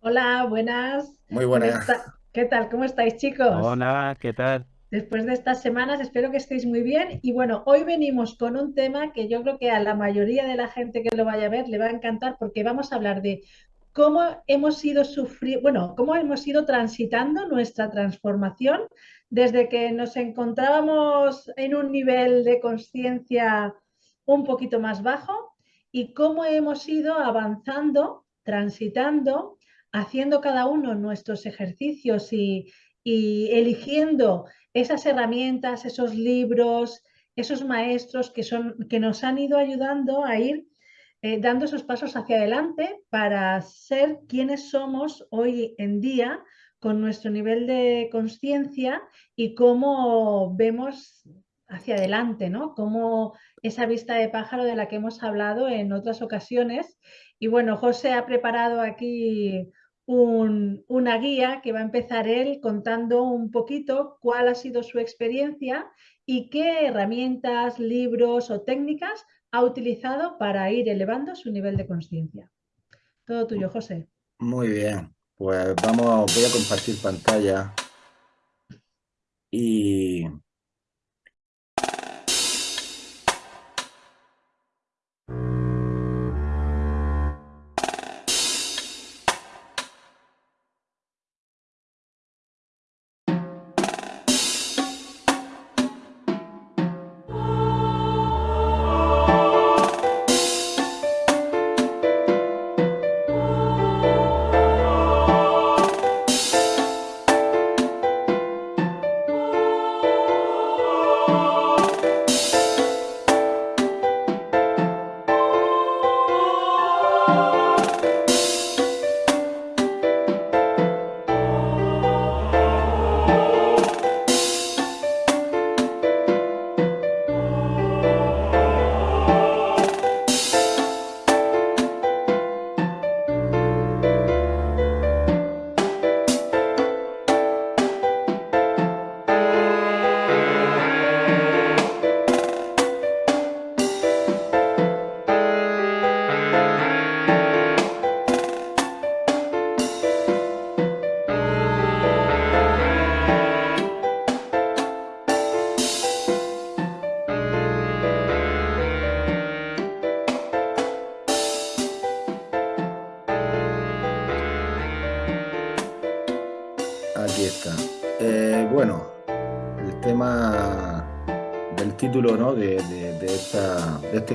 Hola, buenas. Muy ¿Qué buenas. ¿Qué tal? ¿Cómo estáis, chicos? Hola, ¿qué tal? Después de estas semanas, espero que estéis muy bien. Y bueno, hoy venimos con un tema que yo creo que a la mayoría de la gente que lo vaya a ver le va a encantar porque vamos a hablar de cómo hemos ido sufriendo, bueno, cómo hemos ido transitando nuestra transformación desde que nos encontrábamos en un nivel de conciencia un poquito más bajo y cómo hemos ido avanzando, transitando, haciendo cada uno nuestros ejercicios y, eligiendo esas herramientas, esos libros, esos maestros que, son, que nos han ido ayudando a ir eh, dando esos pasos hacia adelante para ser quienes somos hoy en día con nuestro nivel de conciencia y cómo vemos hacia adelante, ¿no? Como esa vista de pájaro de la que hemos hablado en otras ocasiones. Y bueno, José ha preparado aquí un, una guía que va a empezar él contando un poquito cuál ha sido su experiencia y qué herramientas, libros o técnicas ha utilizado para ir elevando su nivel de conciencia. Todo tuyo, José. Muy bien. Pues vamos, voy a compartir pantalla y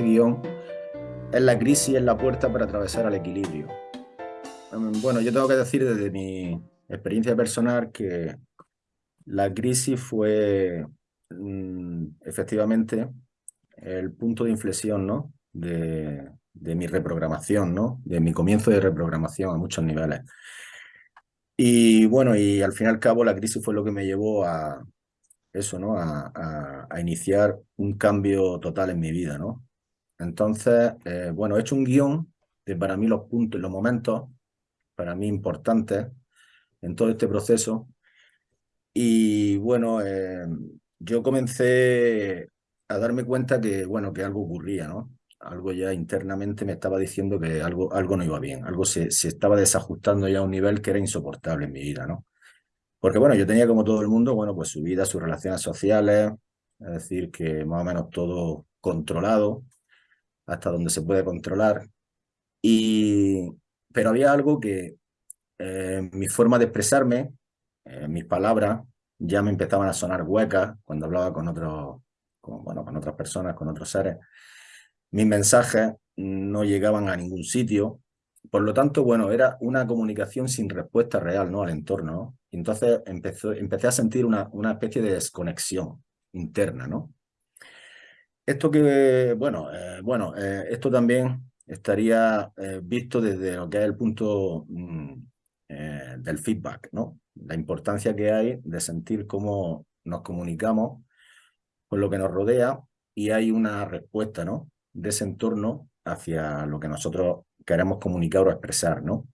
guion es la crisis en la puerta para atravesar al equilibrio. Bueno, yo tengo que decir desde mi experiencia personal que la crisis fue mm, efectivamente el punto de inflexión, ¿no? de, de mi reprogramación, ¿no? de mi comienzo de reprogramación a muchos niveles. Y bueno, y al fin y al cabo la crisis fue lo que me llevó a eso, ¿no? A, a- a iniciar un cambio total en mi vida, ¿no? Entonces, eh, bueno, he hecho un guion de para mí los puntos, los momentos para mí importantes en todo este proceso. Y bueno, eh, yo comencé a darme cuenta que, bueno, que algo ocurría, ¿no? Algo ya internamente me estaba diciendo que algo, algo no iba bien, algo se, se estaba desajustando ya a un nivel que era insoportable en mi vida, ¿no? Porque bueno, yo tenía como todo el mundo, bueno, pues su vida, sus relaciones sociales, es decir, que más o menos todo controlado, hasta donde se puede controlar. Y, pero había algo que eh, mi forma de expresarme, eh, mis palabras, ya me empezaban a sonar huecas cuando hablaba con otros, con, bueno, con otras personas, con otros seres. Mis mensajes no llegaban a ningún sitio. Por lo tanto, bueno, era una comunicación sin respuesta real, ¿no? Al entorno, ¿no? Entonces empezó, empecé a sentir una, una especie de desconexión interna, ¿no? Esto que, bueno, eh, bueno, eh, esto también estaría eh, visto desde lo que es el punto mm, del feedback, ¿no? La importancia que hay de sentir cómo nos comunicamos con lo que nos rodea y hay una respuesta, ¿no? De ese entorno hacia lo que nosotros queremos comunicar o expresar, ¿no?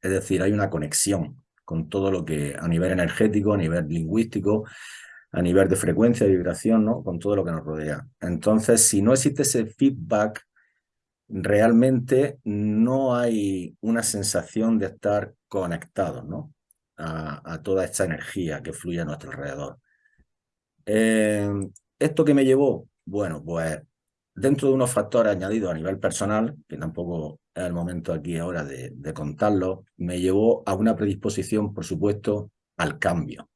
Es decir, hay una conexión con todo lo que a nivel energético, a nivel lingüístico, a nivel de frecuencia, de vibración, ¿no? Con todo lo que nos rodea. Entonces, si no existe ese feedback, realmente no hay una sensación de estar conectados ¿no? a, toda esta energía que fluye a nuestro alrededor. Eh, ¿Esto que me llevó? Bueno, pues dentro de unos factores añadidos a nivel personal, que tampoco es el momento aquí ahora de, contarlo, me llevó a una predisposición, por supuesto, al cambio.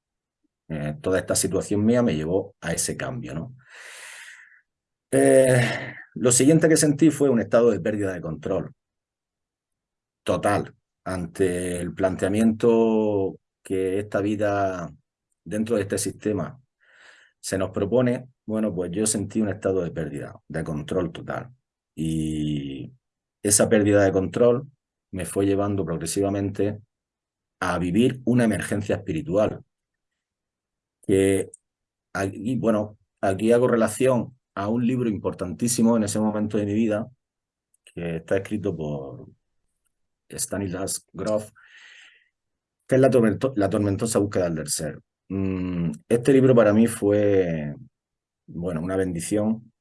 Eh, toda esta situación mía me llevó a ese cambio, ¿no? Eh, lo siguiente que sentí fue un estado de pérdida de control total ante el planteamiento que esta vida dentro de este sistema se nos propone, bueno, pues yo sentí un estado de pérdida, de control total. Y esa pérdida de control me fue llevando progresivamente a vivir una emergencia espiritual. Y bueno, aquí hago relación a un libro importantísimo en ese momento de mi vida, que está escrito por Stanislas Grof, que es la, la tormentosa búsqueda del ser. Mm, este libro para mí fue, bueno, una bendición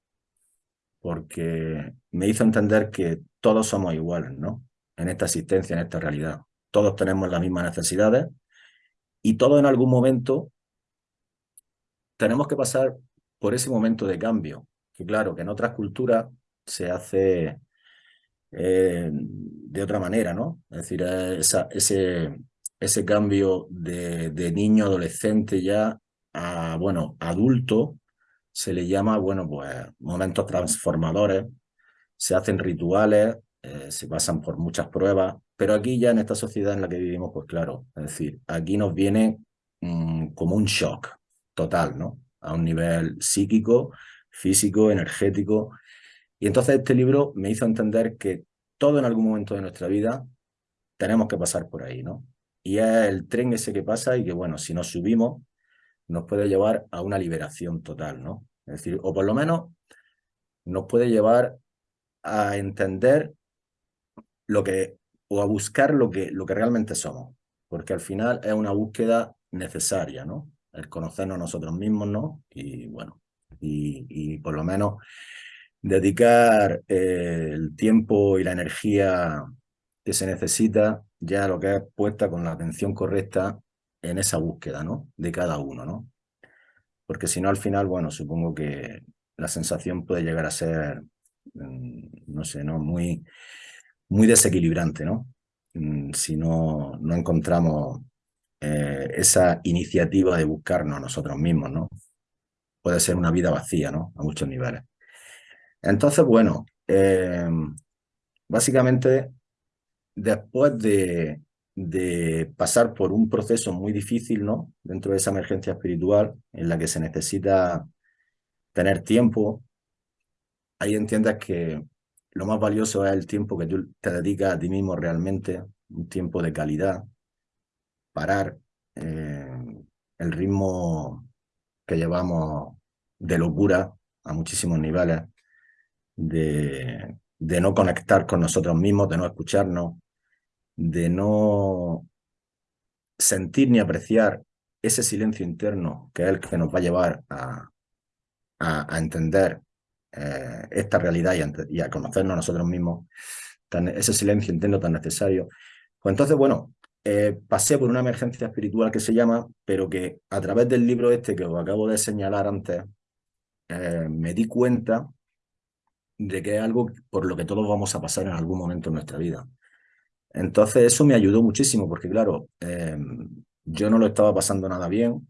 porque me hizo entender que todos somos iguales, ¿no? En esta existencia, en esta realidad. Todos tenemos las mismas necesidades y todos en algún momento tenemos que pasar por ese momento de cambio, que claro, que en otras culturas se hace eh, de otra manera, ¿no? Es decir, esa, ese, cambio de, de, niño adolescente ya a, bueno, adulto, se le llama, bueno, pues momentos transformadores, se hacen rituales, eh, se pasan por muchas pruebas, pero aquí ya en esta sociedad en la que vivimos, pues claro, es decir, aquí nos viene mm, como un shock total, ¿no? A un nivel psíquico, físico, energético. Y entonces este libro me hizo entender que todo en algún momento de nuestra vida tenemos que pasar por ahí, ¿no? Y es el tren ese que pasa y que, bueno, si nos subimos, nos puede llevar a una liberación total, ¿no? Es decir, o por lo menos nos puede llevar a entender lo que, o a buscar lo que, lo que realmente somos, porque al final es una búsqueda necesaria, ¿no? El conocernos nosotros mismos, ¿no? Y bueno, y, por lo menos dedicar eh, el tiempo y la energía que se necesita ya lo que es puesta con la atención correcta en esa búsqueda, ¿no? De cada uno, ¿no? Porque si no, al final, bueno, supongo que la sensación puede llegar a ser, mm, no sé, ¿no? Muy, muy desequilibrante, ¿no? Mm, si no, no encontramos eh, esa iniciativa de buscarnos a nosotros mismos, ¿no? Puede ser una vida vacía, ¿no? A muchos niveles. Entonces, bueno, eh, básicamente después de, pasar por un proceso muy difícil, ¿no? Dentro de esa emergencia espiritual en la que se necesita tener tiempo, ahí entiendes que lo más valioso es el tiempo que tú te dedicas a ti mismo realmente, un tiempo de calidad, parar eh, el ritmo que llevamos de locura a muchísimos niveles, de, no conectar con nosotros mismos, de no escucharnos, de no sentir ni apreciar ese silencio interno que es el que nos va a llevar a, a, entender eh, esta realidad y a, conocernos a nosotros mismos, ese silencio interno tan necesario. Pues entonces, bueno, eh, pasé por una emergencia espiritual que se llama, pero que a través del libro este que os acabo de señalar antes, eh, me di cuenta de que es algo por lo que todos vamos a pasar en algún momento en nuestra vida. Entonces eso me ayudó muchísimo porque claro, em, yo no lo estaba pasando nada bien,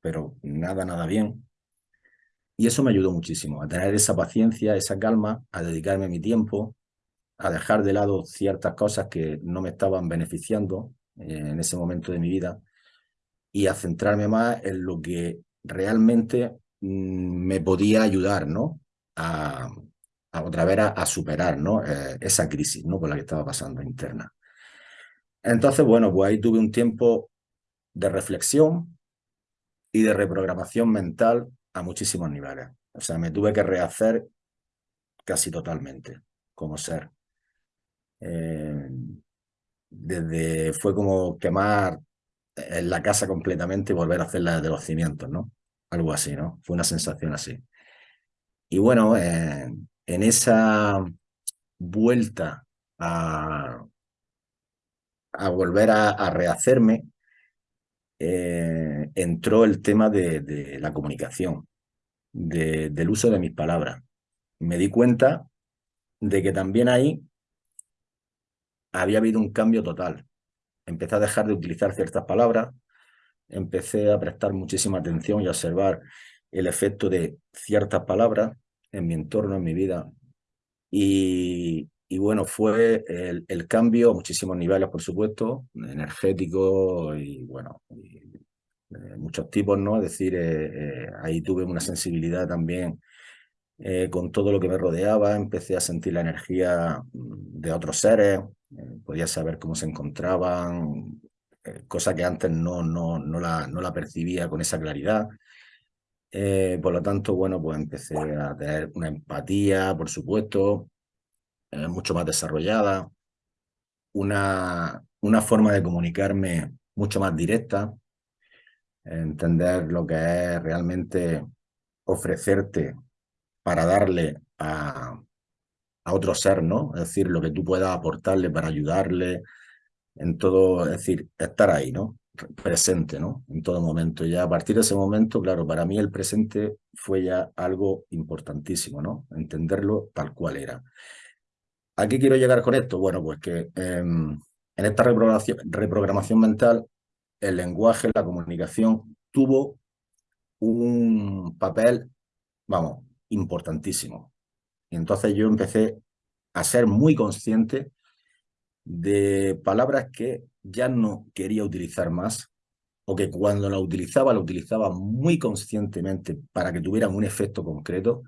pero nada, nada bien. Y eso me ayudó muchísimo a tener esa paciencia, esa calma, a dedicarme mi tiempo, a dejar de lado ciertas cosas que no me estaban beneficiando eh, en ese momento de mi vida y a centrarme más en lo que realmente mm, me podía ayudar, ¿no? A, otra vez a, superar ¿no? Eh, esa crisis ¿no? por la que estaba pasando interna. Entonces, bueno, pues ahí tuve un tiempo de reflexión y de reprogramación mental a muchísimos niveles. O sea, me tuve que rehacer casi totalmente como ser. Eh, desde fue como quemar en la casa completamente y volver a hacerla de los cimientos, ¿no? Algo así, ¿no? Fue una sensación así. Y bueno, eh, en esa, vuelta a, a volver a, rehacerme, eh, entró el tema de, la comunicación, del uso de mis palabras. Me di cuenta de que también ahí había habido un cambio total. Empecé a dejar de utilizar ciertas palabras, empecé a prestar muchísima atención y a observar el efecto de ciertas palabras en mi entorno, en mi vida. Y, bueno, fue el, cambio a muchísimos niveles, por supuesto, energético y bueno, muchos tipos, ¿no? Es decir, eh, eh, ahí tuve una sensibilidad también eh, con todo lo que me rodeaba, empecé a sentir la energía mm, de otros seres, podía saber cómo se encontraban, cosa que antes no, no, no, la, no la percibía con esa claridad. por lo tanto, bueno, pues empecé a tener una empatía, por supuesto, mucho más desarrollada, una, una forma de comunicarme mucho más directa, entender lo que es realmente ofrecerte para darle a, otro ser, ¿no? Es decir, lo que tú puedas aportarle para ayudarle en todo, es decir, estar ahí, ¿no? Presente, ¿no? En todo momento. Ya a partir de ese momento, claro, para mí el presente fue ya algo importantísimo, ¿no? Entenderlo tal cual era. ¿A qué quiero llegar con esto? Bueno, pues que em, en esta reprogramación mental, el lenguaje, la comunicación, tuvo un papel, vamos, importantísimo. Entonces yo empecé a ser muy consciente de palabras que ya no quería utilizar más o que cuando la utilizaba, la utilizaba muy conscientemente para que tuvieran un efecto concreto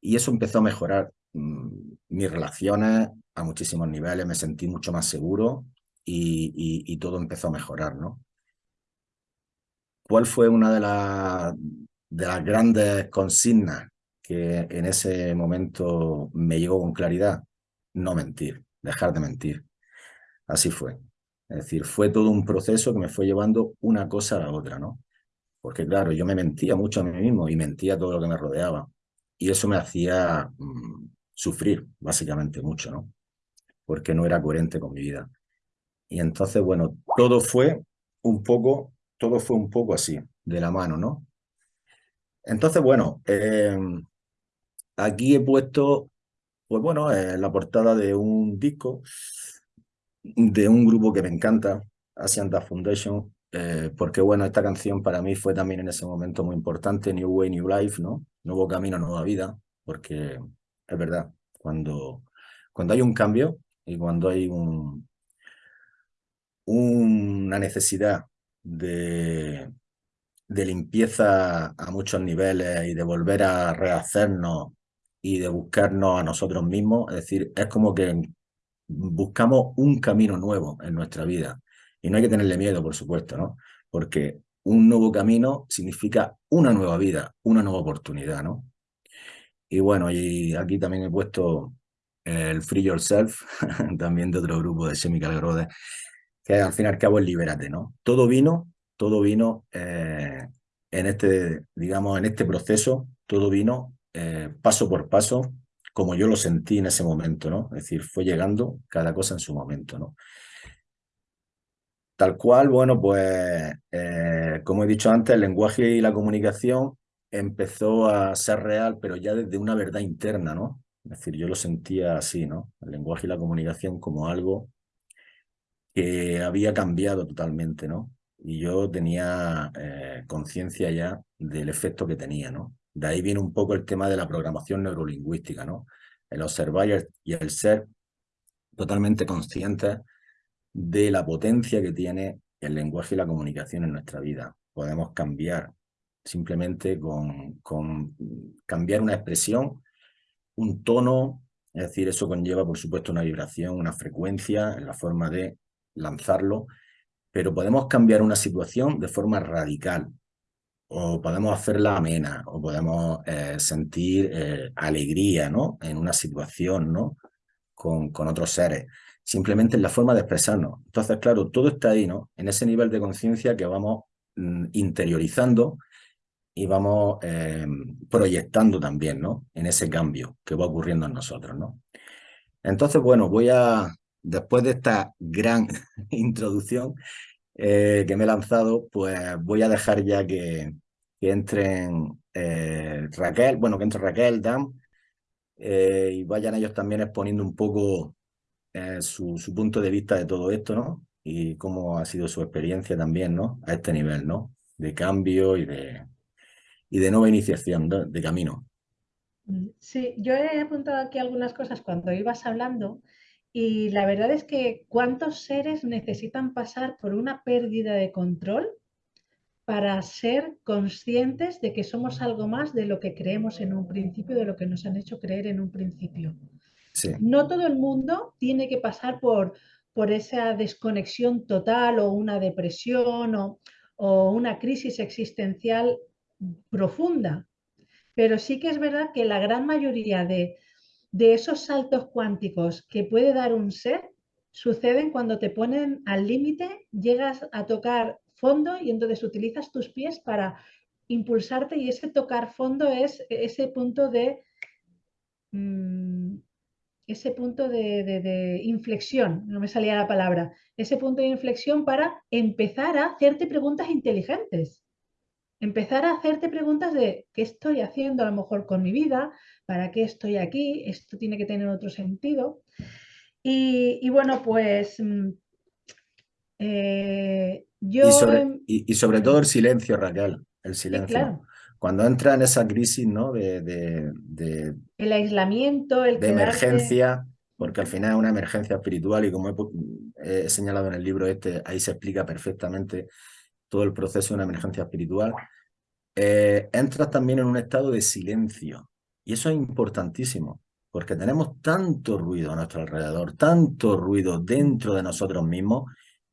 y eso empezó a mejorar Mm, mis relaciones a muchísimos niveles, me sentí mucho más seguro y, todo empezó a mejorar, ¿no? ¿Cuál fue una de, las de las grandes consignas que en ese momento me llegó con claridad? No mentir, dejar de mentir. Así fue. Es decir, fue todo un proceso que me fue llevando una cosa a la otra, ¿no? Porque claro, yo me mentía mucho a mí mismo y mentía todo lo que me rodeaba. Y eso me hacía mm, sufrir básicamente mucho, ¿no? Porque no era coherente con mi vida. Y entonces, bueno, todo fue un poco, todo fue un poco así, de la mano, ¿no? Entonces, bueno, em, aquí he puesto, pues bueno, la portada de un disco de un grupo que me encanta, Asian Dust Foundation, eh, porque bueno, esta canción para mí fue también en ese momento muy importante, New Way, New Life, ¿no? Nuevo camino, nueva vida, porque es verdad. Cuando, cuando hay un cambio y cuando hay un, una necesidad de, de limpieza a muchos niveles y de volver a rehacernos y de buscarnos a nosotros mismos, es decir, es como que buscamos un camino nuevo en nuestra vida. Y no hay que tenerle miedo, por supuesto, ¿no? Porque un nuevo camino significa una nueva vida, una nueva oportunidad, ¿no? Y bueno, y aquí también he puesto el Free Yourself, también de otro grupo de Chemical Grode, que al fin y al cabo es Libérate, ¿no? Todo vino, todo vino eh, en este, digamos, en este proceso, todo vino eh, paso por paso, como yo lo sentí en ese momento, ¿no? Es decir, fue llegando cada cosa en su momento, ¿no? Tal cual, bueno, pues, eh, como he dicho antes, el lenguaje y la comunicación empezó a ser real, pero ya desde una verdad interna, ¿no? Es decir, yo lo sentía así, ¿no? El lenguaje y la comunicación como algo que había cambiado totalmente, ¿no? Y yo tenía eh, conciencia ya del efecto que tenía, ¿no? De ahí viene un poco el tema de la programación neurolingüística, ¿no? El observar y el ser totalmente conscientes de la potencia que tiene el lenguaje y la comunicación en nuestra vida. Podemos cambiar simplemente con, con cambiar una expresión, un tono, es decir, eso conlleva, por supuesto, una vibración, una frecuencia en la forma de lanzarlo, pero podemos cambiar una situación de forma radical, o podemos hacerla amena, o podemos eh, sentir eh, alegría ¿no? en una situación ¿no? con, con otros seres, simplemente en la forma de expresarnos. Entonces, claro, todo está ahí, ¿no? en ese nivel de conciencia que vamos mm, interiorizando y vamos eh, proyectando también, ¿no? En ese cambio que va ocurriendo en nosotros, ¿no? Entonces, bueno, voy a, después de esta gran introducción eh, que me he lanzado, pues voy a dejar ya que, entren eh, Raquel, bueno, que entre Raquel, Dan, eh, y vayan ellos también exponiendo un poco su, su, punto de vista de todo esto, ¿no? Y cómo ha sido su experiencia también, ¿no? A este nivel, ¿no? De cambio y de, y de nueva iniciación de camino. Sí, yo he apuntado aquí algunas cosas cuando ibas hablando y la verdad es que cuántos seres necesitan pasar por una pérdida de control para ser conscientes de que somos algo más de lo que creemos en un principio, de lo que nos han hecho creer en un principio. Sí. No todo el mundo tiene que pasar por, por esa desconexión total o una depresión o, o una crisis existencial profunda, pero sí que es verdad que la gran mayoría de, de esos saltos cuánticos que puede dar un ser suceden cuando te ponen al límite, llegas a tocar fondo y entonces utilizas tus pies para impulsarte y ese tocar fondo es ese punto de mmm, ese punto de, inflexión, no me salía la palabra, ese punto de inflexión para empezar a hacerte preguntas inteligentes empezar a hacerte preguntas de qué estoy haciendo a lo mejor con mi vida, para qué estoy aquí, esto tiene que tener otro sentido. Y, y bueno, pues mm, eh, yo... Y sobre, y, y sobre, todo el silencio, Raquel, el silencio. Sí, claro. Cuando entra en esa crisis, ¿no? De, de, de el aislamiento, el de emergencia, porque al final es una emergencia espiritual y como he, he señalado en el libro este, ahí se explica perfectamente todo el proceso de una emergencia espiritual, eh, entras también en un estado de silencio. Y eso es importantísimo, porque tenemos tanto ruido a nuestro alrededor, tanto ruido dentro de nosotros mismos,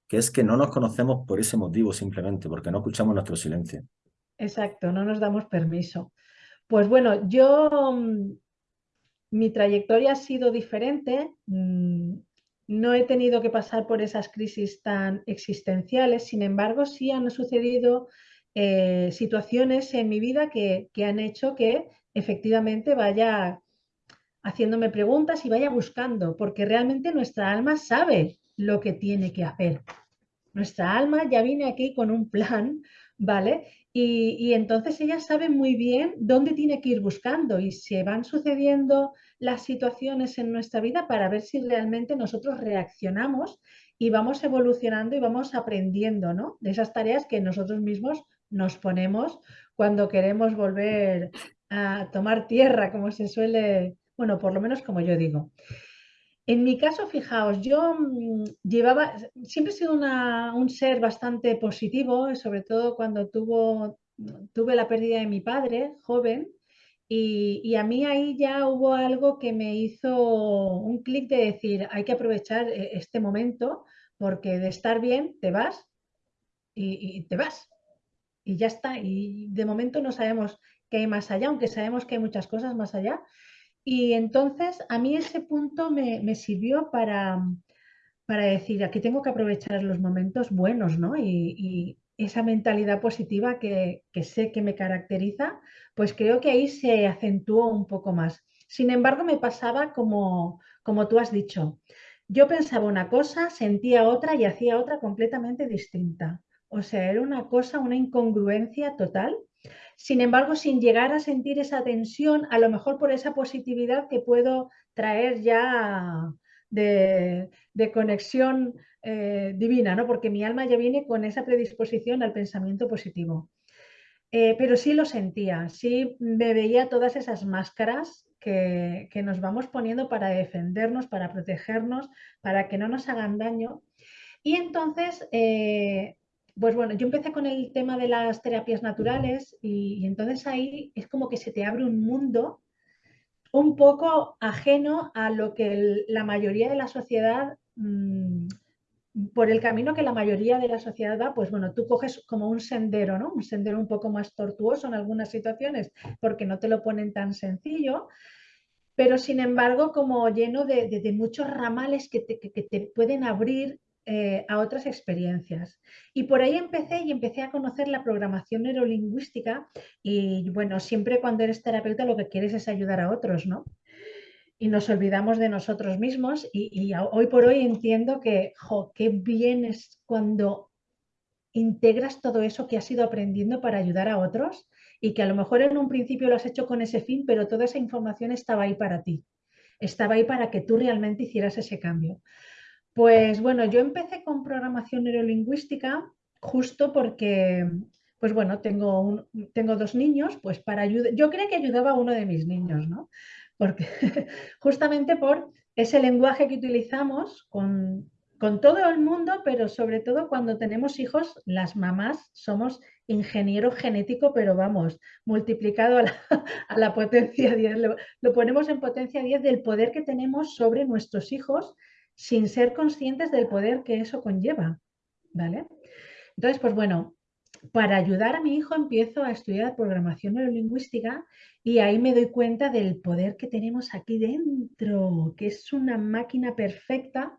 que es que no nos conocemos por ese motivo simplemente, porque no escuchamos nuestro silencio. Exacto, no nos damos permiso. Pues bueno, yo, mi trayectoria ha sido diferente. No he tenido que pasar por esas crisis tan existenciales, sin embargo, sí han sucedido eh, situaciones en mi vida que, que han hecho que efectivamente vaya haciéndome preguntas y vaya buscando, porque realmente nuestra alma sabe lo que tiene que hacer. Nuestra alma ya viene aquí con un plan, ¿vale? Y, entonces ella sabe muy bien dónde tiene que ir buscando y se van sucediendo las situaciones en nuestra vida para ver si realmente nosotros reaccionamos y vamos evolucionando y vamos aprendiendo, ¿no? De esas tareas que nosotros mismos nos ponemos cuando queremos volver a tomar tierra, como se suele, bueno, por lo menos como yo digo. En mi caso, fijaos, yo mmm, llevaba, siempre he sido un ser bastante positivo, sobre todo cuando tuvo, tuve la pérdida de mi padre, joven, y, y, a mí ahí ya hubo algo que me hizo un clic de decir, hay que aprovechar eh, este momento, porque de estar bien te vas y, y te vas. Y ya está. Y de momento no sabemos qué hay más allá, aunque sabemos que hay muchas cosas más allá. Y entonces a mí ese punto me, me sirvió para, para, decir, aquí tengo que aprovechar los momentos buenos, ¿no? Y, esa mentalidad positiva que, que, sé que me caracteriza, pues creo que ahí se acentuó un poco más. Sin embargo, me pasaba como, como tú has dicho. Yo pensaba una cosa, sentía otra y hacía otra completamente distinta. O sea, era una cosa, una incongruencia total sin embargo, sin llegar a sentir esa tensión, a lo mejor por esa positividad que puedo traer ya de, conexión eh, divina, ¿no? porque mi alma ya viene con esa predisposición al pensamiento positivo. Eh, pero sí lo sentía, sí me veía todas esas máscaras que, que, nos vamos poniendo para defendernos, para protegernos, para que no nos hagan daño. Y entonces eh, pues bueno, yo empecé con el tema de las terapias naturales y, entonces ahí es como que se te abre un mundo un poco ajeno a lo que la mayoría de la sociedad, mmm, por el camino que la mayoría de la sociedad va, pues bueno, tú coges como un sendero, ¿no? Un sendero un poco más tortuoso en algunas situaciones porque no te lo ponen tan sencillo, pero sin embargo como lleno de, muchos ramales que te pueden abrir eh, a otras experiencias. Y por ahí empecé y empecé a conocer la programación neurolingüística y bueno, siempre cuando eres terapeuta lo que quieres es ayudar a otros, ¿no? y nos olvidamos de nosotros mismos y, hoy por hoy entiendo que, jo, qué bien es cuando integras todo eso que has ido aprendiendo para ayudar a otros y que a lo mejor en un principio lo has hecho con ese fin, pero toda esa información estaba ahí para ti, estaba ahí para que tú realmente hicieras ese cambio. Pues bueno, yo empecé con programación neurolingüística justo porque, pues bueno, tengo, tengo dos niños, pues para ayudar, yo creo que ayudaba a uno de mis niños, ¿no? Porque justamente por ese lenguaje que utilizamos con, con todo el mundo, pero sobre todo cuando tenemos hijos, las mamás somos ingeniero genético, pero vamos, multiplicado a la, potencia 10, lo, ponemos en potencia 10 del poder que tenemos sobre nuestros hijos sin ser conscientes del poder que eso conlleva, ¿vale? Entonces, pues bueno, para ayudar a mi hijo empiezo a estudiar programación neurolingüística y ahí me doy cuenta del poder que tenemos aquí dentro, que es una máquina perfecta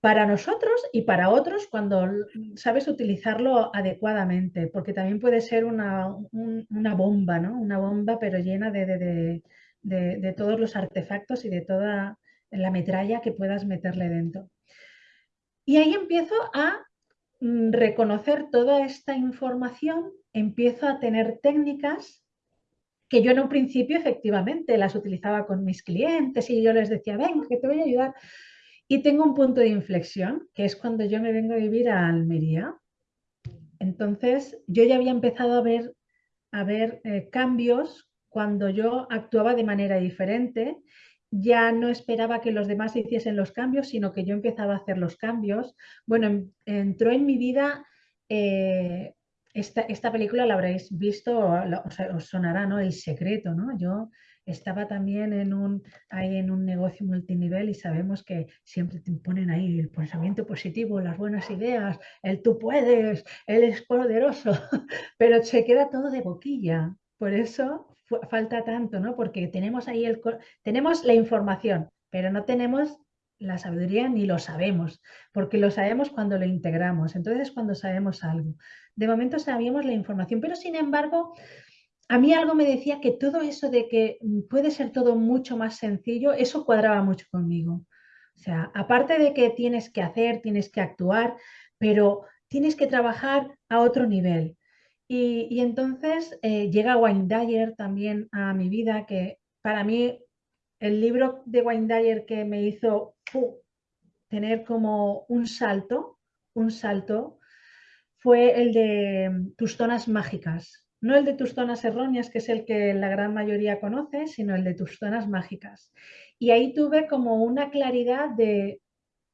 para nosotros y para otros cuando sabes utilizarlo adecuadamente, porque también puede ser una, bomba, ¿no? Una bomba pero llena de, de, todos los artefactos y de toda la metralla que puedas meterle dentro. Y ahí empiezo a mm, reconocer toda esta información, empiezo a tener técnicas que yo en un principio efectivamente las utilizaba con mis clientes y yo les decía, ven, que te voy a ayudar y tengo un punto de inflexión, que es cuando yo me vengo a vivir a Almería. Entonces, yo ya había empezado a ver, a ver eh, cambios cuando yo actuaba de manera diferente. Ya no esperaba que los demás hiciesen los cambios, sino que yo empezaba a hacer los cambios. Bueno, entró en mi vida eh, esta, esta, película la habréis visto, os, sonará, ¿no? El secreto, ¿no? Yo estaba también en un, ahí en un negocio multinivel y sabemos que siempre te ponen ahí el pensamiento positivo, las buenas ideas, el tú puedes, él es poderoso, pero se queda todo de boquilla. Por eso falta tanto, ¿no? Porque tenemos ahí el, tenemos la información, pero no tenemos la sabiduría ni lo sabemos, porque lo sabemos cuando lo integramos. Entonces, cuando sabemos algo. De momento sabíamos la información, pero sin embargo, a mí algo me decía que todo eso de que puede ser todo mucho más sencillo, eso cuadraba mucho conmigo. O sea, aparte de que tienes que hacer, tienes que actuar, pero tienes que trabajar a otro nivel. Y, entonces eh, llega Wayne Dyer también a mi vida, que para mí el libro de Wayne Dyer que me hizo tener como un salto, un salto, fue el de Tus zonas mágicas. No el de tus zonas erróneas, que es el que la gran mayoría conoce, sino el de tus zonas mágicas. Y ahí tuve como una claridad de,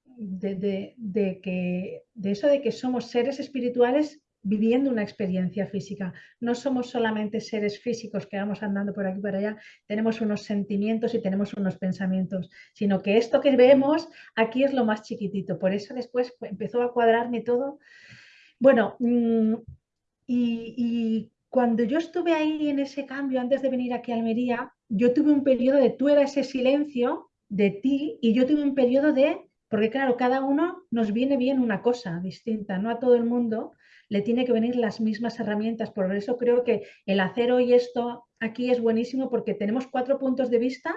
de, que, de eso de que somos seres espirituales viviendo una experiencia física. No somos solamente seres físicos que vamos andando por aquí y por allá, tenemos unos sentimientos y tenemos unos pensamientos, sino que esto que vemos aquí es lo más chiquitito. Por eso después empezó a cuadrarme todo. Bueno, mm, y cuando yo estuve ahí en ese cambio, antes de venir aquí a Almería, yo tuve un periodo de tú eras ese silencio de ti y yo tuve un periodo de, porque claro, cada uno nos viene bien una cosa distinta, no a todo el mundo le tiene que venir las mismas herramientas. Por eso creo que el hacer hoy esto aquí es buenísimo porque tenemos cuatro puntos de vista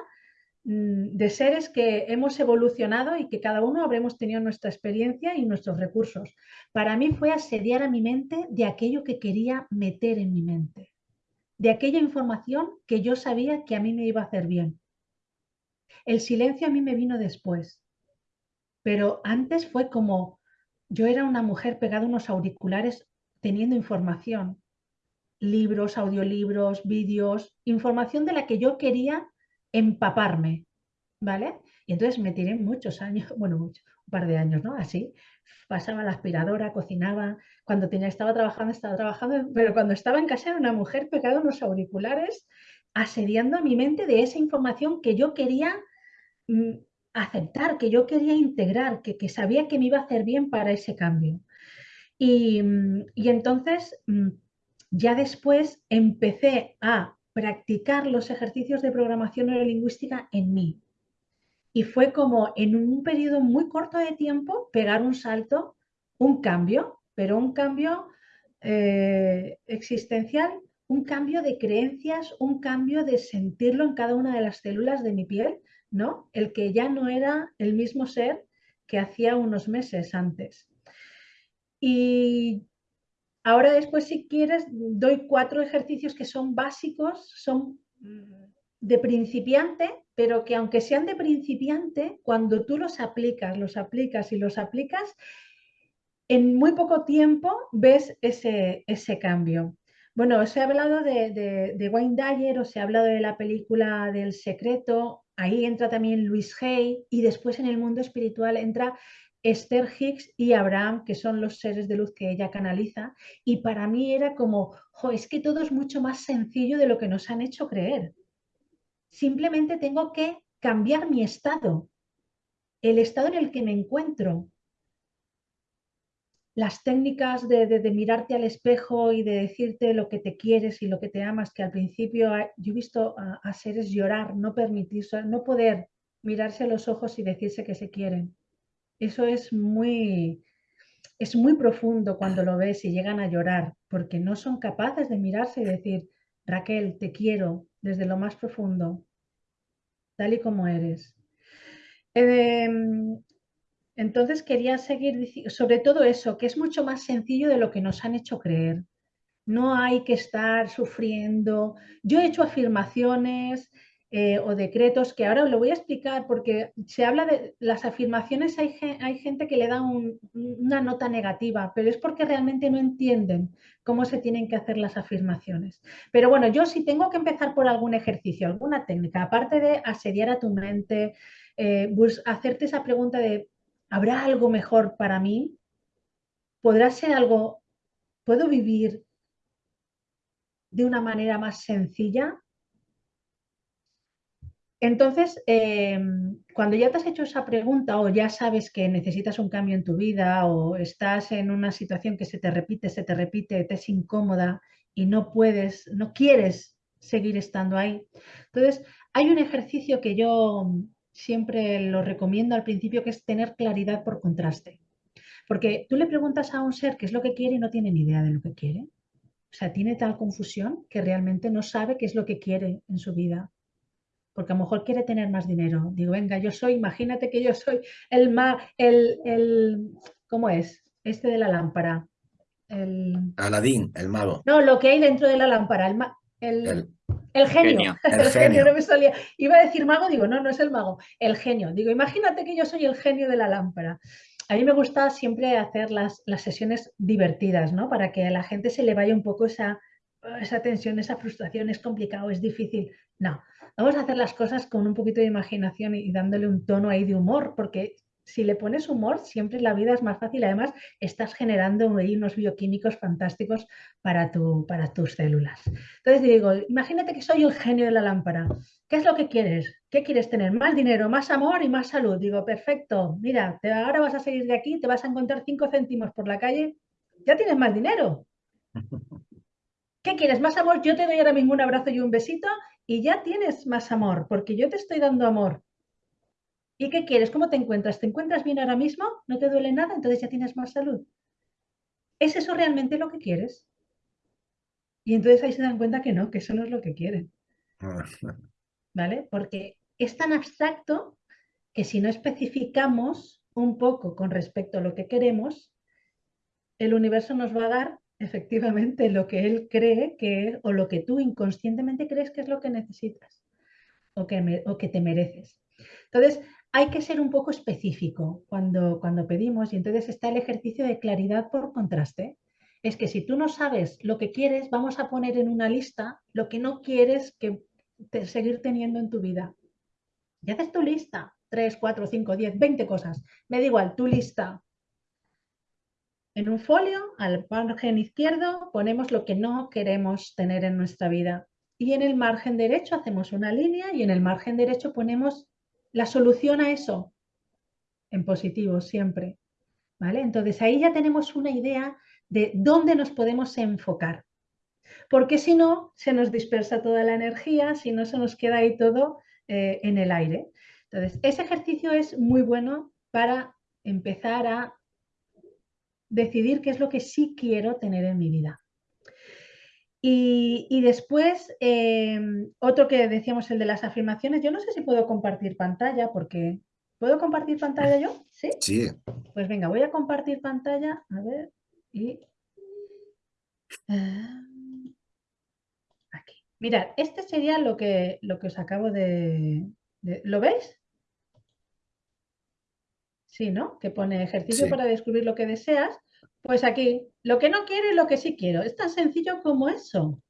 Mm, de seres que hemos evolucionado y que cada uno habremos tenido nuestra experiencia y nuestros recursos. Para mí fue asediar a mi mente de aquello que quería meter en mi mente, de aquella información que yo sabía que a mí me iba a hacer bien. El silencio a mí me vino después, pero antes fue como yo era una mujer pegada a unos auriculares teniendo información, libros, audiolibros, vídeos, información de la que yo quería empaparme, ¿vale? Y entonces me tiré muchos años, bueno, mucho, un par de años, ¿no? Así, pasaba la aspiradora, cocinaba, cuando tenía, estaba trabajando, estaba trabajando, pero cuando estaba en casa era una mujer pegada unos auriculares, asediando a mi mente de esa información que yo quería mm, aceptar, que yo quería integrar, que, que, sabía que me iba a hacer bien para ese cambio. Y, y entonces, mm, ya después empecé a practicar los ejercicios de programación neurolingüística en mí. Y fue como en un periodo muy corto de tiempo pegar un salto, un cambio, pero un cambio eh, existencial un cambio de creencias, un cambio de sentirlo en cada una de las células de mi piel, ¿no? El que ya no era el mismo ser que hacía unos meses antes. Y ahora después, si quieres, doy cuatro ejercicios que son básicos, son de principiante, pero que aunque sean de principiante, cuando tú los aplicas, los aplicas y los aplicas, en muy poco tiempo ves ese, ese cambio. Bueno, os he hablado de, de, Wayne Dyer, os he hablado de la película del secreto, ahí entra también Luis Hay y después en el mundo espiritual entra Esther Hicks y Abraham, que son los seres de luz que ella canaliza. Y para mí era como, es que todo es mucho más sencillo de lo que nos han hecho creer. Simplemente tengo que cambiar mi estado, el estado en el que me encuentro, las técnicas de, mirarte al espejo y de decirte lo que te quieres y lo que te amas, que al principio yo he visto a, seres llorar, no permitirse, no poder mirarse a los ojos y decirse que se quieren. Eso es muy, es muy profundo cuando lo ves y llegan a llorar, porque no son capaces de mirarse y decir, Raquel, te quiero desde lo más profundo, tal y como eres. Em, entonces quería seguir diciendo, sobre todo eso, que es mucho más sencillo de lo que nos han hecho creer. No hay que estar sufriendo. Yo he hecho afirmaciones eh, o decretos que ahora lo voy a explicar porque se habla de las afirmaciones, hay, hay gente que le da una nota negativa, pero es porque realmente no entienden cómo se tienen que hacer las afirmaciones. Pero bueno, yo si tengo que empezar por algún ejercicio, alguna técnica, aparte de asediar a tu mente, eh, hacerte esa pregunta de ¿Habrá algo mejor para mí? ¿Podrá ser algo, puedo vivir de una manera más sencilla? Entonces, em, cuando ya te has hecho esa pregunta o ya sabes que necesitas un cambio en tu vida o estás en una situación que se te repite, se te repite, te es incómoda y no puedes, no quieres seguir estando ahí. Entonces, hay un ejercicio que yo siempre lo recomiendo al principio, que es tener claridad por contraste. Porque tú le preguntas a un ser qué es lo que quiere y no tiene ni idea de lo que quiere. O sea, tiene tal confusión que realmente no sabe qué es lo que quiere en su vida. Porque a lo mejor quiere tener más dinero. Digo, venga, yo soy, imagínate que yo soy el ma, el, el, ¿cómo es? Este de la lámpara. El... Aladín, el mago. No, lo que hay dentro de la lámpara, el, el el genio, el, genio. no me salía. Iba a decir mago, digo, no, no es el mago, el genio. Digo, imagínate que yo soy el genio de la lámpara. A mí me gusta siempre hacer las, las sesiones divertidas, ¿no? Para que a la gente se le vaya un poco esa, esa tensión, esa frustración, es complicado, es difícil. No, vamos a hacer las cosas con un poquito de imaginación y dándole un tono ahí de humor, porque si le pones humor, siempre la vida es más fácil. Además, estás generando unos bioquímicos fantásticos para, tu, para tus células. Entonces digo, imagínate que soy el genio de la lámpara. ¿Qué es lo que quieres? ¿Qué quieres tener? Más dinero, más amor y más salud. Digo, perfecto, mira, ahora vas a salir de aquí, te vas a encontrar cinco céntimos por la calle, ya tienes más dinero. ¿Qué quieres? ¿Más amor? Yo te doy ahora mismo un abrazo y un besito y ya tienes más amor, porque yo te estoy dando amor. ¿Y qué quieres? ¿Cómo te encuentras? ¿Te encuentras bien ahora mismo? ¿No te duele nada? Entonces ya tienes más salud. ¿Es eso realmente lo que quieres? Y entonces ahí se dan cuenta que no, que eso no es lo que quieren. ¿Vale? Porque es tan abstracto que si no especificamos un poco con respecto a lo que queremos, el universo nos va a dar efectivamente lo que él cree que es o lo que tú inconscientemente crees que es lo que necesitas o que, o que te mereces. Entonces, hay que ser un poco específico cuando, cuando pedimos y entonces está el ejercicio de claridad por contraste. Es que si tú no sabes lo que quieres, vamos a poner en una lista lo que no quieres que seguir teniendo en tu vida. Y haces tu lista, 3, 4, 5, 10, 20 cosas. Me da igual, tu lista. En un folio, al margen izquierdo, ponemos lo que no queremos tener en nuestra vida. Y en el margen derecho hacemos una línea y en el margen derecho ponemos la solución a eso en positivo siempre. ¿Vale? Entonces ahí ya tenemos una idea de dónde nos podemos enfocar. Porque si no, se nos dispersa toda la energía, si no, se nos queda ahí todo eh, en el aire. Entonces, ese ejercicio es muy bueno para empezar a decidir qué es lo que sí quiero tener en mi vida. Y, después, em, otro que decíamos, el de las afirmaciones. Yo no sé si puedo compartir pantalla, porque... ¿Puedo compartir pantalla yo? Sí. Sí. Pues venga, voy a compartir pantalla. A ver, y... Ah, aquí. Mirad, este sería lo que, lo que os acabo de, ¿Lo veis? Sí, ¿no? Que pone ejercicio para descubrir lo que deseas. Pues aquí, lo que no quiero y lo que sí quiero. Es tan sencillo como eso.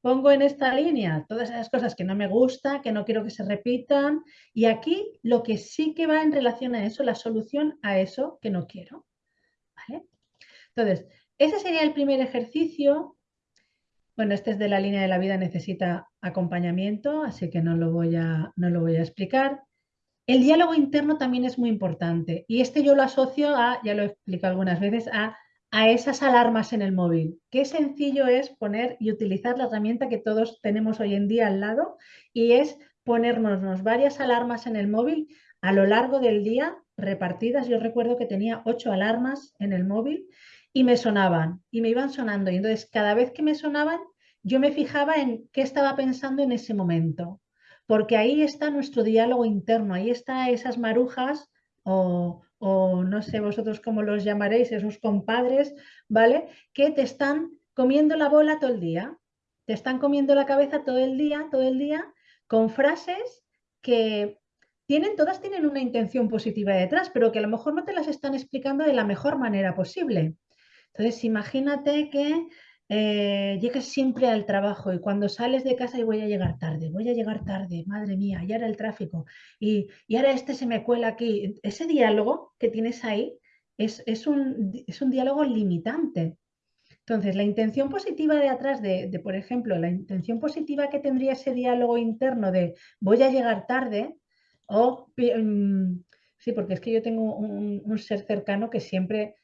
Pongo en esta línea todas esas cosas que no me gusta, que no quiero que se repitan. Y aquí lo que sí que va en relación a eso, la solución a eso que no quiero. ¿Vale? Entonces, ese sería el primer ejercicio. Bueno, este es de la línea de la vida, necesita acompañamiento, así que no lo voy a, no lo voy a explicar. El diálogo interno también es muy importante y este yo lo asocio a, ya lo he explicado algunas veces, a, a esas alarmas en el móvil. Qué sencillo es poner y utilizar la herramienta que todos tenemos hoy en día al lado y es ponernos varias alarmas en el móvil a lo largo del día repartidas. Yo recuerdo que tenía ocho alarmas en el móvil y me sonaban y me iban sonando y entonces cada vez que me sonaban yo me fijaba en qué estaba pensando en ese momento porque ahí está nuestro diálogo interno, ahí están esas marujas o, no sé vosotros cómo los llamaréis, esos compadres, ¿vale? Que te están comiendo la bola todo el día, te están comiendo la cabeza todo el día, todo el día, con frases que tienen, todas tienen una intención positiva detrás, pero que a lo mejor no te las están explicando de la mejor manera posible. Entonces, imagínate que eh, llegas siempre al trabajo y cuando sales de casa y voy a llegar tarde, voy a llegar tarde, madre mía, y ahora el tráfico, y, ahora este se me cuela aquí. Ese diálogo que tienes ahí es, un, es un diálogo limitante. Entonces, la intención positiva de atrás de, por ejemplo, la intención positiva que tendría ese diálogo interno de voy a llegar tarde, o, mm, sí, porque es que yo tengo un ser cercano que siempre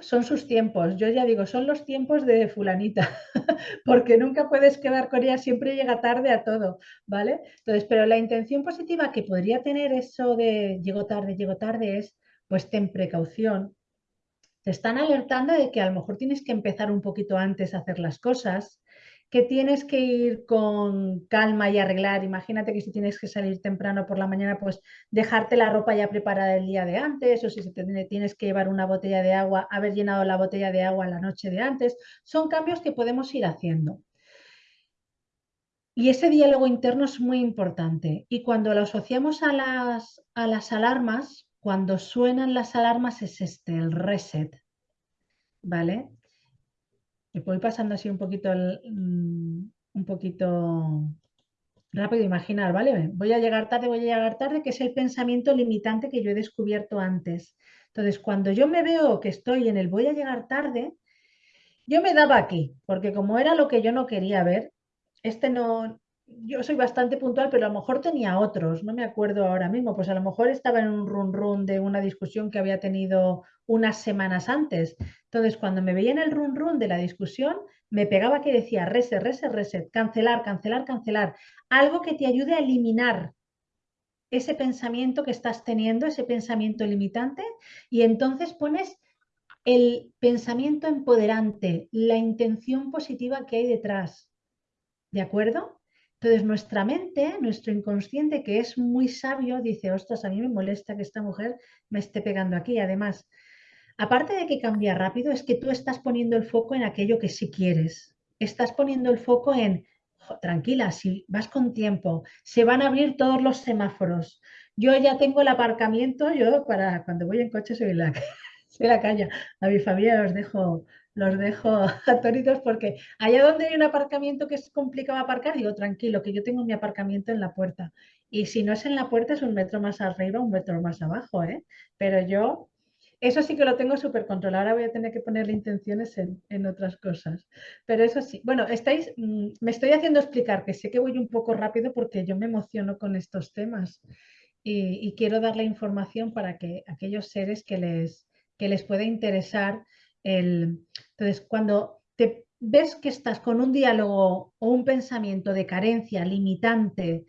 son sus tiempos. Yo ya digo, son los tiempos de fulanita, porque nunca puedes quedar con ella, siempre llega tarde a todo, ¿vale? Entonces, pero la intención positiva que podría tener eso de llego tarde, llego tarde es, pues ten precaución. Te están alertando de que a lo mejor tienes que empezar un poquito antes a hacer las cosas, que tienes que ir con calma y arreglar. Imagínate que si tienes que salir temprano por la mañana, pues dejarte la ropa ya preparada el día de antes, o si tienes que llevar una botella de agua, haber llenado la botella de agua la noche de antes. Son cambios que podemos ir haciendo. Y ese diálogo interno es muy importante. Y cuando lo asociamos a las, a las alarmas, cuando suenan las alarmas es este, el reset. ¿Vale? Me voy pasando así un poquito, mm, un poquito rápido imaginar, ¿vale? Voy a llegar tarde, voy a llegar tarde, que es el pensamiento limitante que yo he descubierto antes. Entonces, cuando yo me veo que estoy en el voy a llegar tarde, yo me daba aquí, porque como era lo que yo no quería ver, este no, yo soy bastante puntual, pero a lo mejor tenía otros, no me acuerdo ahora mismo, pues a lo mejor estaba en un run run de una discusión que había tenido unas semanas antes. Entonces, cuando me veía en el run run de la discusión, me pegaba que decía reset, reset, reset, cancelar, cancelar, cancelar, algo que te ayude a eliminar ese pensamiento que estás teniendo, ese pensamiento limitante, y entonces pones el pensamiento empoderante, la intención positiva que hay detrás. ¿De acuerdo? Entonces, nuestra mente, nuestro inconsciente, que es muy sabio, dice, ostras, a mí me molesta que esta mujer me esté pegando aquí. Además, aparte de que cambia rápido, es que tú estás poniendo el foco en aquello que sí quieres. Estás poniendo el foco en, tranquila, si vas con tiempo, se van a abrir todos los semáforos. Yo ya tengo el aparcamiento, yo para cuando voy en coche soy la, soy la calle. A mi familia los dejo los dejo atónitos porque allá donde hay un aparcamiento que es complicado aparcar, digo, tranquilo, que yo tengo mi aparcamiento en la puerta. Y si no es en la puerta, es un metro más arriba, un metro más abajo, ¿eh? Pero yo, eso sí que lo tengo súper controlado. Ahora voy a tener que ponerle intenciones en, otras cosas. Pero eso sí, bueno, estáis, mm, me estoy haciendo explicar que sé que voy un poco rápido porque yo me emociono con estos temas y, y quiero dar la información para que aquellos seres que les, que les pueda interesar entonces, cuando te ves que estás con un diálogo o un pensamiento de carencia, limitante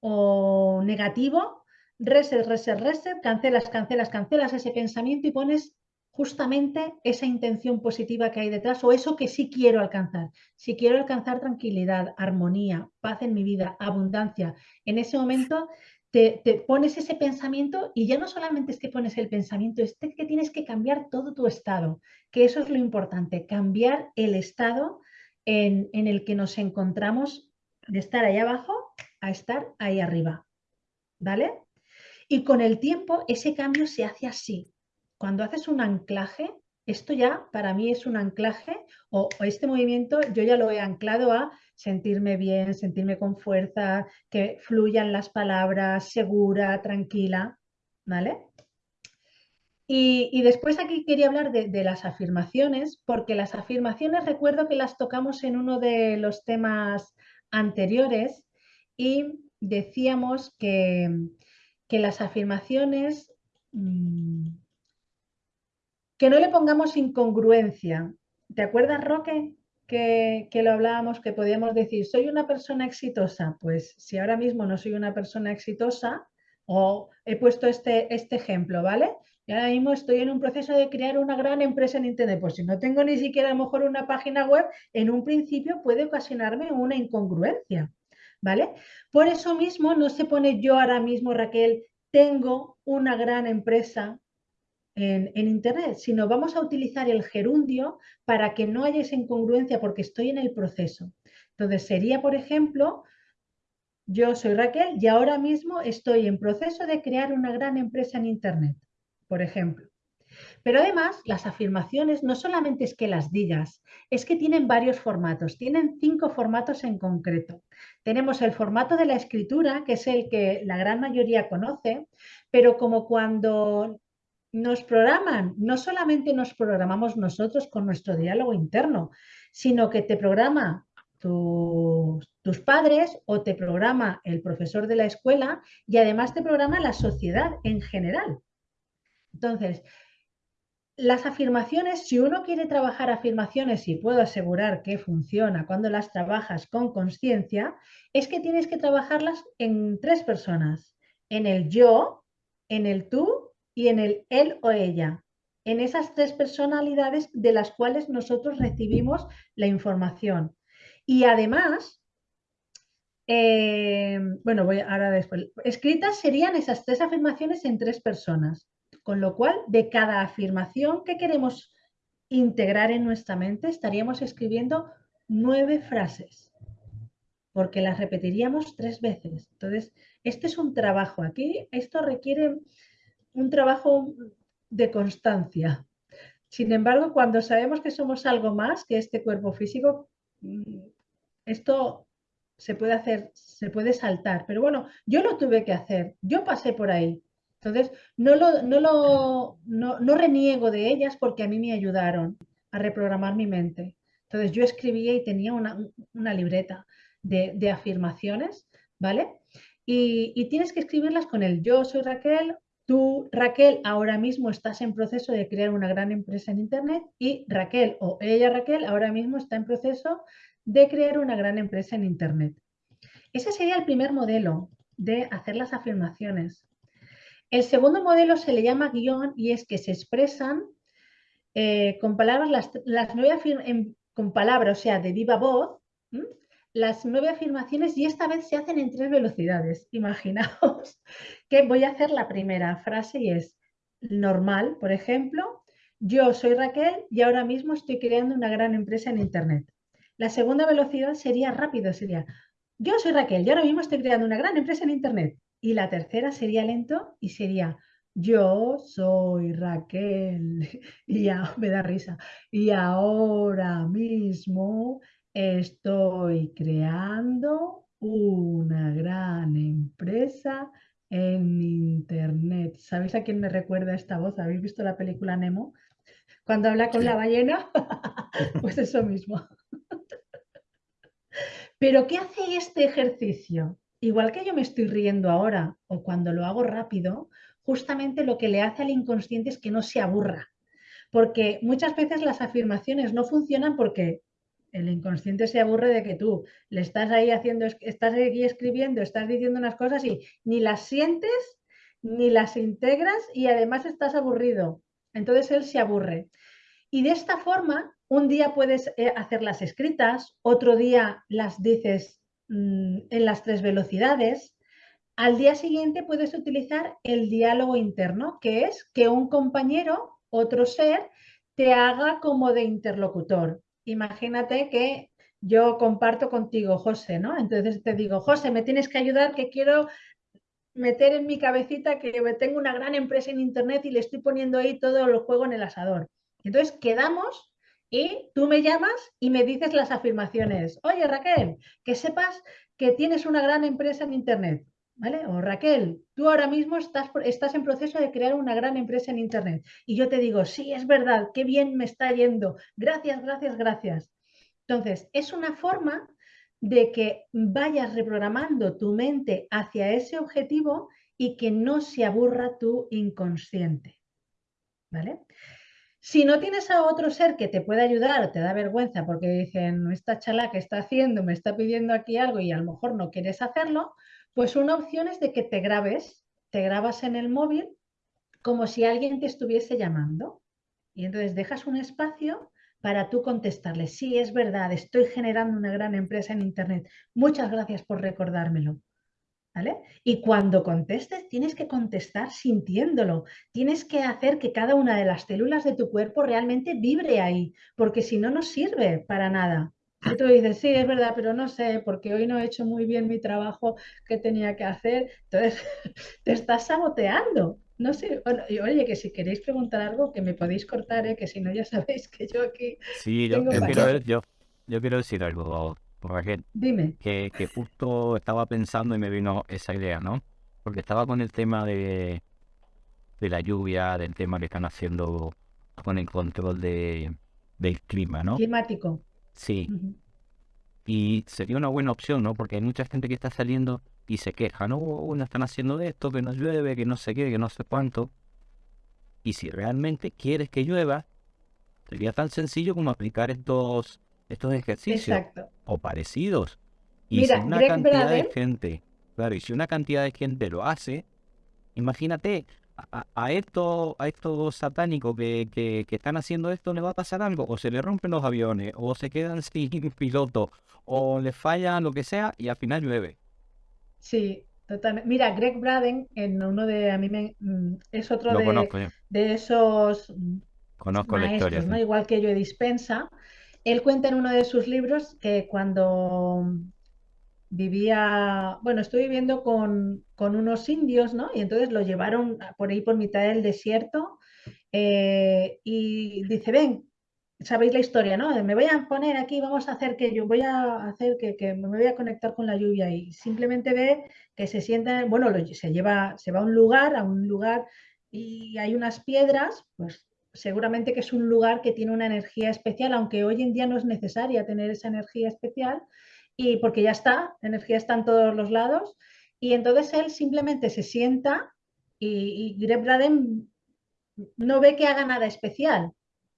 o negativo, reset, reset, reset, cancelas, cancelas, cancelas ese pensamiento y pones justamente esa intención positiva que hay detrás o eso que sí quiero alcanzar. Si quiero alcanzar tranquilidad, armonía, paz en mi vida, abundancia, en ese momento te, pones ese pensamiento y ya no solamente es que pones el pensamiento, es que tienes que cambiar todo tu estado, que eso es lo importante, cambiar el estado en, en el que nos encontramos de estar ahí abajo a estar ahí arriba. ¿Vale? Y con el tiempo ese cambio se hace así, cuando haces un anclaje, esto ya para mí es un anclaje o, este movimiento yo ya lo he anclado a sentirme bien, sentirme con fuerza, que fluyan las palabras, segura, tranquila, ¿vale? Y, después aquí quería hablar de, las afirmaciones, porque las afirmaciones recuerdo que las tocamos en uno de los temas anteriores y decíamos que, que las afirmaciones mmm, que no le pongamos incongruencia. ¿Te acuerdas, Roque, que, lo hablábamos, que podíamos decir, soy una persona exitosa? Pues si ahora mismo no soy una persona exitosa, o he puesto este, este ejemplo, ¿vale? Y ahora mismo estoy en un proceso de crear una gran empresa en Internet. Pues si no tengo ni siquiera a lo mejor una página web, en un principio puede ocasionarme una incongruencia, ¿vale? Por eso mismo no se pone yo ahora mismo, Raquel, tengo una gran empresa en, Internet, sino vamos a utilizar el gerundio para que no haya esa incongruencia porque estoy en el proceso. Entonces sería, por ejemplo, yo soy Raquel y ahora mismo estoy en proceso de crear una gran empresa en Internet, por ejemplo. Pero además, las afirmaciones no solamente es que las digas, es que tienen varios formatos, tienen cinco formatos en concreto. Tenemos el formato de la escritura, que es el que la gran mayoría conoce, pero como cuando nos programan, no solamente nos programamos nosotros con nuestro diálogo interno, sino que te programa tus padres o te programa el profesor de la escuela y además te programa la sociedad en general. Entonces, las afirmaciones, si uno quiere trabajar afirmaciones y puedo asegurar que funciona cuando las trabajas con conciencia, es que tienes que trabajarlas en tres personas, en el yo, en el tú y en el él o ella, en esas tres personalidades de las cuales nosotros recibimos la información. Y además, eh, bueno, voy ahora después, escritas serían esas tres afirmaciones en tres personas, con lo cual de cada afirmación que queremos integrar en nuestra mente estaríamos escribiendo nueve frases, porque las repetiríamos tres veces. Entonces, este es un trabajo aquí, esto requiere un trabajo de constancia. Sin embargo, cuando sabemos que somos algo más que este cuerpo físico, mm, esto se puede hacer, se puede saltar. Pero bueno, yo lo tuve que hacer, yo pasé por ahí. Entonces, no, lo, no, lo, no, reniego de ellas porque a mí me ayudaron a reprogramar mi mente. Entonces, yo escribía y tenía una, libreta de, afirmaciones, ¿vale? Y, y, tienes que escribirlas con el yo soy Raquel Tú, Raquel, ahora mismo estás en proceso de crear una gran empresa en Internet y Raquel o ella, Raquel, ahora mismo está en proceso de crear una gran empresa en Internet. Ese sería el primer modelo de hacer las afirmaciones. El segundo modelo se le llama guion y es que se expresan eh, con palabras, las, las nueve con palabras, o sea, de viva voz, las nueve afirmaciones y esta vez se hacen en tres velocidades. Imaginaos que voy a hacer la primera frase y es normal, por ejemplo, yo soy Raquel y ahora mismo estoy creando una gran empresa en Internet. La segunda velocidad sería rápido, sería yo soy Raquel y ahora mismo estoy creando una gran empresa en Internet. Y la tercera sería lento y sería yo soy Raquel y ya me da risa. Y ahora mismo Estoy creando una gran empresa en Internet. ¿Sabéis a quién me recuerda esta voz? ¿Habéis visto la película Nemo? Cuando habla con la ballena, pues eso mismo. Pero ¿qué hace este ejercicio? Igual que yo me estoy riendo ahora o cuando lo hago rápido, justamente lo que le hace al inconsciente es que no se aburra. Porque muchas veces las afirmaciones no funcionan porque el inconsciente se aburre de que tú le estás ahí haciendo, estás aquí escribiendo, estás diciendo unas cosas y ni las sientes, ni las integras y además estás aburrido. Entonces él se aburre. Y de esta forma, un día puedes eh, hacerlas escritas, otro día las dices mm, en las tres velocidades. Al día siguiente puedes utilizar el diálogo interno, que es que un compañero, otro ser, te haga como de interlocutor. Imagínate que yo comparto contigo, José, ¿no? Entonces te digo, José, me tienes que ayudar que quiero meter en mi cabecita que tengo una gran empresa en Internet y le estoy poniendo ahí todo el juego en el asador. Entonces quedamos y tú me llamas y me dices las afirmaciones. Oye, Raquel, que sepas que tienes una gran empresa en Internet. ¿Vale? O Raquel, tú ahora mismo estás, en proceso de crear una gran empresa en Internet. Y yo te digo, sí, es verdad, qué bien me está yendo. Gracias, gracias, gracias. Entonces, es una forma de que vayas reprogramando tu mente hacia ese objetivo y que no se aburra tu inconsciente. ¿Vale? Si no tienes a otro ser que te pueda ayudar, te da vergüenza porque dicen, esta chala que está haciendo me está pidiendo aquí algo y a lo mejor no quieres hacerlo, pues una opción es de que te grabes, te grabas en el móvil como si alguien te estuviese llamando. Y entonces dejas un espacio para tú contestarle, sí, es verdad, estoy generando una gran empresa en Internet. Muchas gracias por recordármelo. ¿Vale? Y cuando contestes, tienes que contestar sintiéndolo. Tienes que hacer que cada una de las células de tu cuerpo realmente vibre ahí, porque si no, no sirve para nada. Y tú dices, sí, es verdad, pero no sé, porque hoy no he hecho muy bien mi trabajo que tenía que hacer. Entonces, te estás saboteando. No sé, oye, que si queréis preguntar algo, que me podéis cortar, ¿eh? que si no ya sabéis que yo aquí. Sí, yo, quiero, yo, yo quiero decir algo, Raquel. Dime. Que, que justo estaba pensando y me vino esa idea, ¿no? Porque estaba con el tema de, de la lluvia, del tema que están haciendo con el control de, del clima, ¿no? Climático. Sí. Y sería una buena opción, ¿no? Porque hay mucha gente que está saliendo y se queja, no, uno están haciendo esto, que no llueve, que no sé qué, que no sé cuánto. Y si realmente quieres que llueva, sería tan sencillo como aplicar estos, estos ejercicios o parecidos. Y si una cantidad de gente, claro, y si una cantidad de gente lo hace, imagínate, a, esto, a estos satánicos que, que, que, están haciendo esto le va a pasar algo, o se le rompen los aviones, o se quedan sin piloto, o le falla lo que sea, y al final llueve. Sí, totalmente. Mira, Greg Braden, en uno de, a mí me, mm, es otro de, de, esos conozco maestros, ¿no? Igual que yo Dispensa. Él cuenta en uno de sus libros que cuando vivía, bueno, estoy viviendo con, con unos indios, ¿no? Y entonces lo llevaron por ahí por mitad del desierto eh, y dice, ven, sabéis la historia, ¿no? me voy a poner aquí, vamos a hacer que yo voy a hacer que, me voy a conectar con la lluvia y simplemente ve que se sienta, bueno, se lleva, se va a un lugar, a un lugar y hay unas piedras, pues seguramente que es un lugar que tiene una energía especial, aunque hoy en día no es necesaria tener esa energía especial y porque ya está, la energía está en todos los lados. Y entonces él simplemente se sienta y, y Greg Braden no ve que haga nada especial,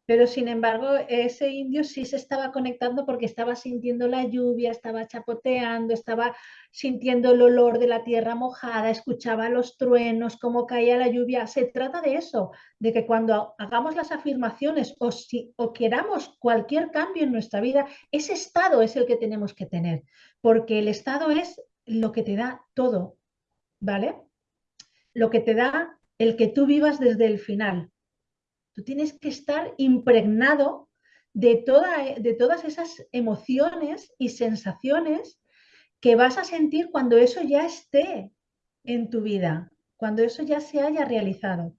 pero sin embargo, ese indio sí se estaba conectando porque estaba sintiendo la lluvia, estaba chapoteando, estaba sintiendo el olor de la tierra mojada, escuchaba los truenos, cómo caía la lluvia. Se trata de eso, de que cuando hagamos las afirmaciones o, si, o queramos cualquier cambio en nuestra vida, ese estado es el que tenemos que tener, porque el estado es lo que te da todo, ¿vale? Lo que te da el que tú vivas desde el final, Tú tienes que estar impregnado de, toda, de todas esas emociones y sensaciones que vas a sentir cuando eso ya esté en tu vida, cuando eso ya se haya realizado.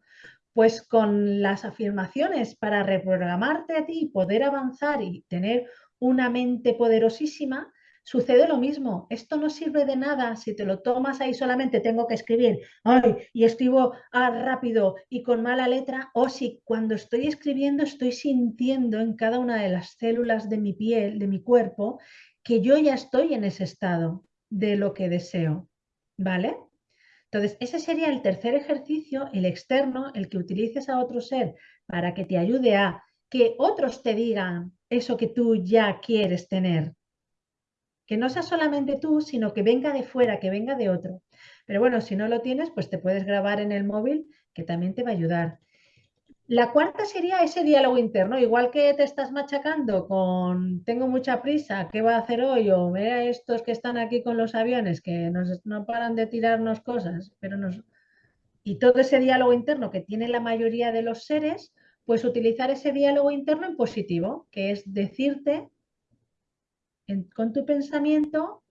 Pues con las afirmaciones para reprogramarte a ti poder avanzar y tener una mente poderosísima, Sucede lo mismo, esto no sirve de nada si te lo tomas ahí solamente, tengo que escribir, ay, y escribo ah, rápido y con mala letra, o si cuando estoy escribiendo estoy sintiendo en cada una de las células de mi piel, de mi cuerpo, que yo ya estoy en ese estado de lo que deseo, ¿vale? Entonces, ese sería el tercer ejercicio, el externo, el que utilices a otro ser para que te ayude a que otros te digan eso que tú ya quieres tener que no sea solamente tú, sino que venga de fuera, que venga de otro. Pero bueno, si no lo tienes, pues te puedes grabar en el móvil, que también te va a ayudar. La cuarta sería ese diálogo interno, igual que te estás machacando con tengo mucha prisa, ¿qué va a hacer hoy? O vea estos que están aquí con los aviones que no paran de tirarnos cosas, pero nos... Y todo ese diálogo interno que tiene la mayoría de los seres, pues utilizar ese diálogo interno en positivo, que es decirte con tu pensamiento,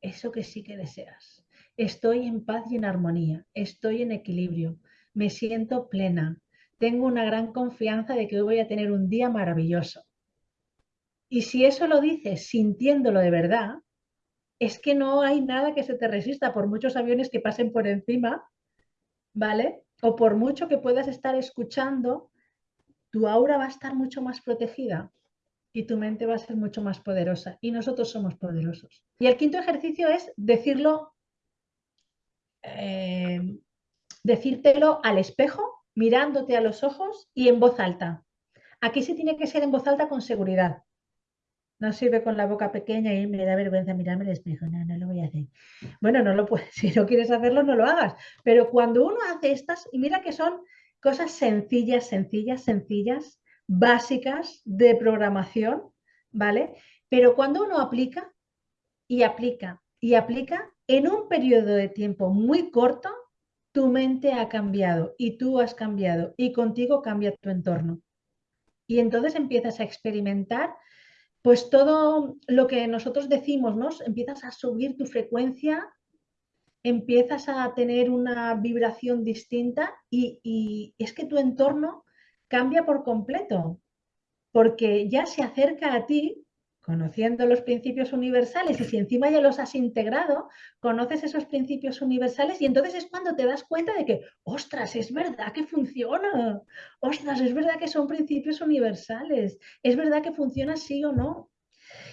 eso que sí que deseas. Estoy en paz y en armonía, estoy en equilibrio, me siento plena, tengo una gran confianza de que hoy voy a tener un día maravilloso. Y si eso lo dices sintiéndolo de verdad, es que no hay nada que se te resista, por muchos aviones que pasen por encima, ¿vale? O por mucho que puedas estar escuchando, tu aura va a estar mucho más protegida y tu mente va a ser mucho más poderosa. Y nosotros somos poderosos. Y el quinto ejercicio es decirlo, eh, decírtelo al espejo mirándote a los ojos y en voz alta. Aquí sí tiene que ser en voz alta con seguridad. No sirve con la boca pequeña y me da vergüenza mirarme al espejo. No, no lo voy a hacer. Bueno, no lo puedes. Si no quieres hacerlo, no lo hagas. Pero cuando uno hace estas, y mira que son cosas sencillas, sencillas, sencillas, básicas de programación, ¿vale? Pero cuando uno aplica y aplica y aplica, en un periodo de tiempo muy corto, tu mente ha cambiado y tú has cambiado y contigo cambia tu entorno. Y entonces empiezas a experimentar pues todo lo que nosotros decimos, ¿no? Empiezas a subir tu frecuencia, empiezas a tener una vibración distinta y, y es que tu entorno cambia por completo, porque ya se acerca a ti conociendo los principios universales y si encima ya los has integrado, conoces esos principios universales y entonces es cuando te das cuenta de que, ostras, es verdad que funciona, ostras, es verdad que son principios universales, es verdad que funciona sí o no.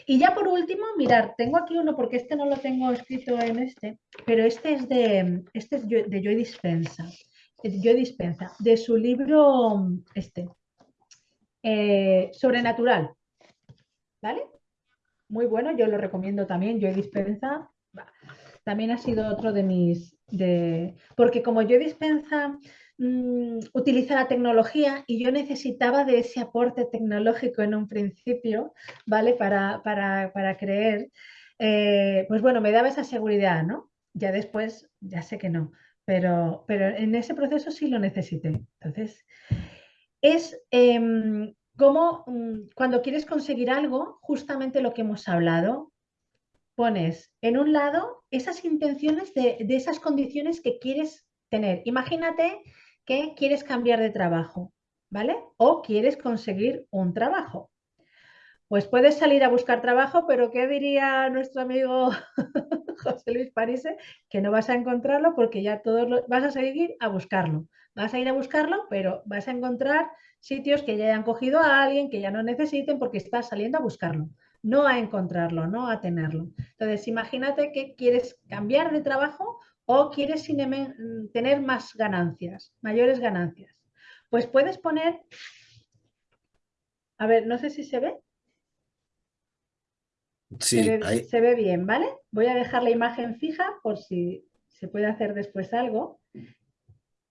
Y ya por último, mirar, tengo aquí uno porque este no lo tengo escrito en este, pero este es de, este es de Joy Dispensa, Joy Dispensa, de su libro este, eh, Sobrenatural. ¿Vale? muy bueno, yo lo recomiendo también. Yo dispensa, también ha sido otro de mis, de, porque como yo dispensa mm, utiliza la tecnología y yo necesitaba de ese aporte tecnológico en un principio, ¿vale? Para, para, creer, eh, pues bueno, me daba esa seguridad, ¿no? Ya después, ya sé que no, pero, pero en ese proceso sí lo necesité. Entonces, es em, como mm, cuando quieres conseguir algo, justamente lo que hemos hablado, pones en un lado esas intenciones de, esas condiciones que quieres tener. Imagínate que quieres cambiar de trabajo, ¿vale? O quieres conseguir un trabajo. Pues puedes salir a buscar trabajo, pero ¿qué diría nuestro amigo José Luis Parise? Que no vas a encontrarlo porque ya todos lo, vas a seguir a buscarlo. Vas a ir a buscarlo, pero vas a encontrar sitios que ya hayan cogido a alguien, que ya no necesiten porque estás saliendo a buscarlo, no a encontrarlo, no a tenerlo. Entonces, imagínate que quieres cambiar de trabajo o quieres tener más ganancias, mayores ganancias. Pues puedes poner, a ver, no sé si se ve. Sí, se ve, se ve bien, ¿vale? Voy a dejar la imagen fija por si se puede hacer después algo.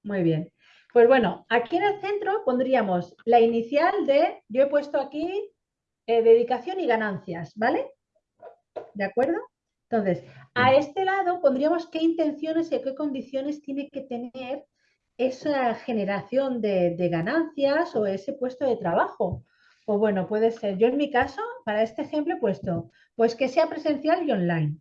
Muy bien. Pues bueno, aquí en el centro pondríamos la inicial de, yo he puesto aquí eh, dedicación y ganancias, ¿vale? ¿De acuerdo? Entonces, a este lado pondríamos qué intenciones y qué condiciones tiene que tener esa generación de, de ganancias o ese puesto de trabajo. Pues bueno, puede ser, yo en mi caso, para este ejemplo he puesto, pues que sea presencial y online.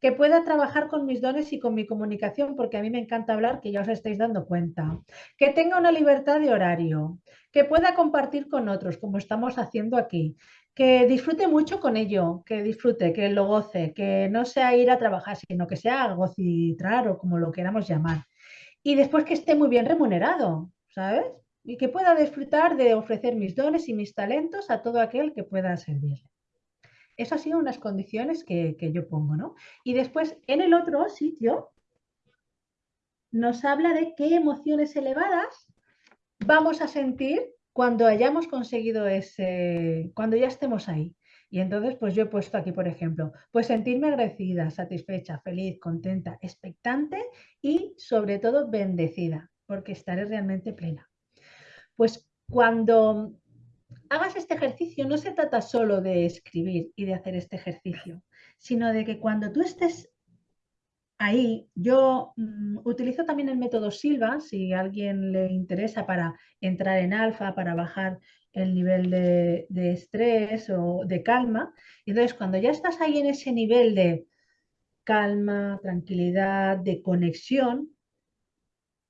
Que pueda trabajar con mis dones y con mi comunicación, porque a mí me encanta hablar, que ya os estáis dando cuenta, que tenga una libertad de horario, que pueda compartir con otros, como estamos haciendo aquí, que disfrute mucho con ello, que disfrute, que lo goce, que no sea ir a trabajar, sino que sea algo o como lo queramos llamar. Y después que esté muy bien remunerado, ¿sabes? Y que pueda disfrutar de ofrecer mis dones y mis talentos a todo aquel que pueda servirle. Esas han sido unas condiciones que, yo pongo, ¿no? Y después, en el otro sitio, nos habla de qué emociones elevadas vamos a sentir cuando hayamos conseguido ese, cuando ya estemos ahí. Y entonces, pues yo he puesto aquí, por ejemplo, pues sentirme agradecida, satisfecha, feliz, contenta, expectante y sobre todo bendecida, porque estaré realmente plena. Pues cuando hagas este ejercicio, no se trata solo de escribir y de hacer este ejercicio, sino de que cuando tú estés ahí, yo mm, utilizo también el método Silva, si a alguien le interesa para entrar en alfa, para bajar el nivel de, de estrés o de calma. Entonces, cuando ya estás ahí en ese nivel de calma, tranquilidad, de conexión,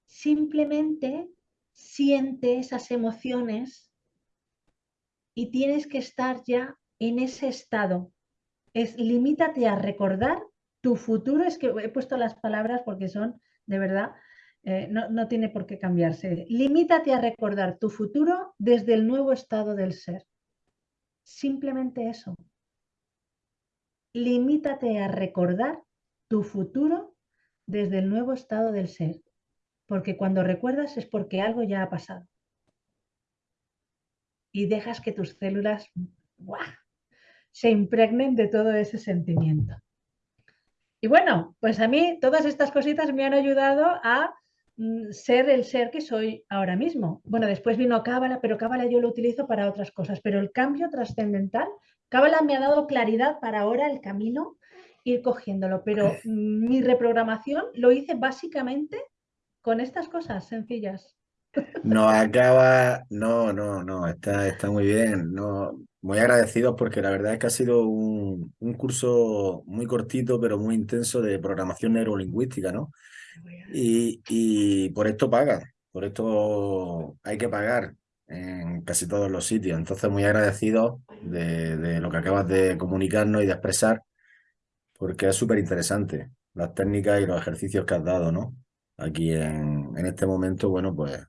simplemente siente esas emociones y tienes que estar ya en ese estado. Es limítate a recordar tu futuro. Es que he puesto las palabras porque son de verdad, eh, no, no tiene por qué cambiarse. Limítate a recordar tu futuro desde el nuevo estado del ser. Simplemente eso. Limítate a recordar tu futuro desde el nuevo estado del ser. Porque cuando recuerdas es porque algo ya ha pasado. Y dejas que tus células se impregnen de todo ese sentimiento. Y bueno, pues a mí todas estas cositas me han ayudado a mm, ser el ser que soy ahora mismo. Bueno, después vino Cábala, pero Cábala yo lo utilizo para otras cosas. Pero el cambio trascendental, Cábala me ha dado claridad para ahora el camino, ir cogiéndolo. Pero mi reprogramación lo hice básicamente con estas cosas sencillas. No acaba, no, no, no, está, está muy bien. No, muy agradecidos porque la verdad es que ha sido un, un, curso muy cortito, pero muy intenso de programación neurolingüística, ¿no? Y, y por esto pagan, por esto hay que pagar en casi todos los sitios. Entonces, muy agradecidos de, de lo que acabas de comunicarnos y de expresar, porque es súper interesante las técnicas y los ejercicios que has dado, ¿no? Aquí en, en este momento, bueno, pues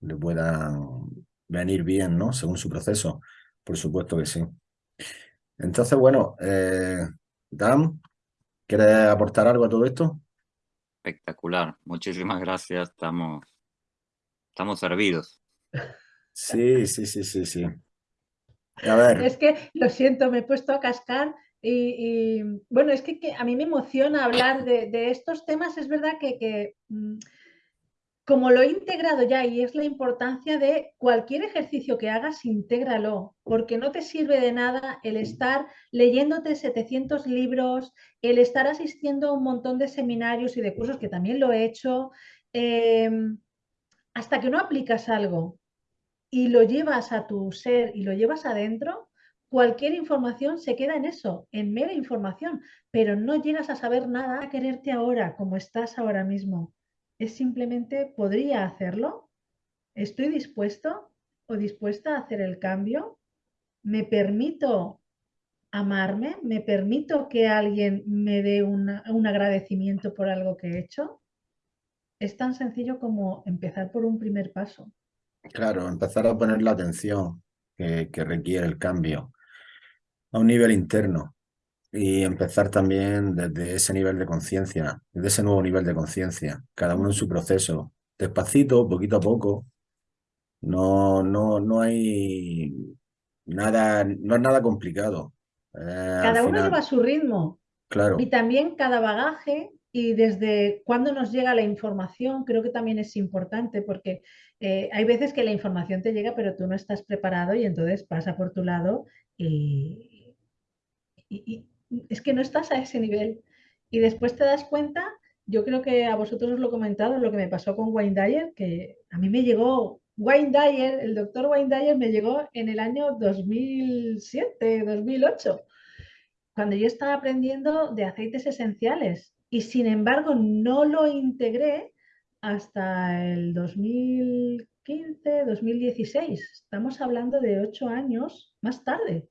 le puedan venir bien, ¿no? Según su proceso. Por supuesto que sí. Entonces, bueno, eh, Dan, ¿quieres aportar algo a todo esto? Espectacular, muchísimas gracias, estamos, estamos servidos. Sí, sí, sí, sí, sí. A ver. Es que, lo siento, me he puesto a cascar y, bueno, es que, a mí me emociona hablar de, estos temas, es verdad que, mm, como lo he integrado ya y es la importancia de cualquier ejercicio que hagas, intégralo, porque no te sirve de nada el estar leyéndote 700 libros, el estar asistiendo a un montón de seminarios y de cursos, que también lo he hecho, eh, hasta que no aplicas algo y lo llevas a tu ser y lo llevas adentro, cualquier información se queda en eso, en mera información, pero no llegas a saber nada, a quererte ahora como estás ahora mismo es simplemente, ¿podría hacerlo? ¿Estoy dispuesto o dispuesta a hacer el cambio? ¿Me permito amarme? ¿Me permito que alguien me dé un agradecimiento por algo que he hecho? Es tan sencillo como empezar por un primer paso. Claro, empezar a poner la atención que requiere el cambio a un nivel interno y empezar también desde ese nivel de conciencia, desde ese nuevo nivel de conciencia, cada uno en su proceso, despacito, poquito a poco. No, no, no hay nada, no es nada complicado. Eh, cada uno final, lleva su ritmo. Claro. Y también cada bagaje y desde cuándo nos llega la información, creo que también es importante porque eh, hay veces que la información te llega pero tú no estás preparado y entonces pasa por tu lado y, y, es que no estás a ese nivel. Y después te das cuenta, yo creo que a vosotros os lo he comentado, lo que me pasó con Wayne Dyer, que a mí me llegó, Wayne Dyer, el doctor Wayne Dyer me llegó en el año 2007, 2008, cuando yo estaba aprendiendo de aceites esenciales. Y sin embargo, no lo integré hasta el 2015, 2016. Estamos hablando de ocho años más tarde.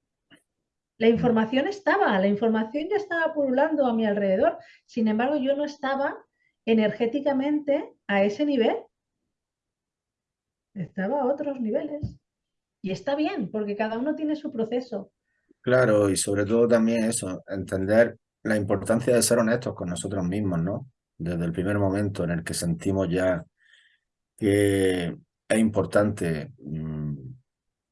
La información estaba, la información ya estaba pululando a mi alrededor. Sin embargo, yo no estaba energéticamente a ese nivel. Estaba a otros niveles. Y está bien, porque cada uno tiene su proceso. Claro, y sobre todo también eso, entender la importancia de ser honestos con nosotros mismos, ¿no? Desde el primer momento en el que sentimos ya que es importante, mm,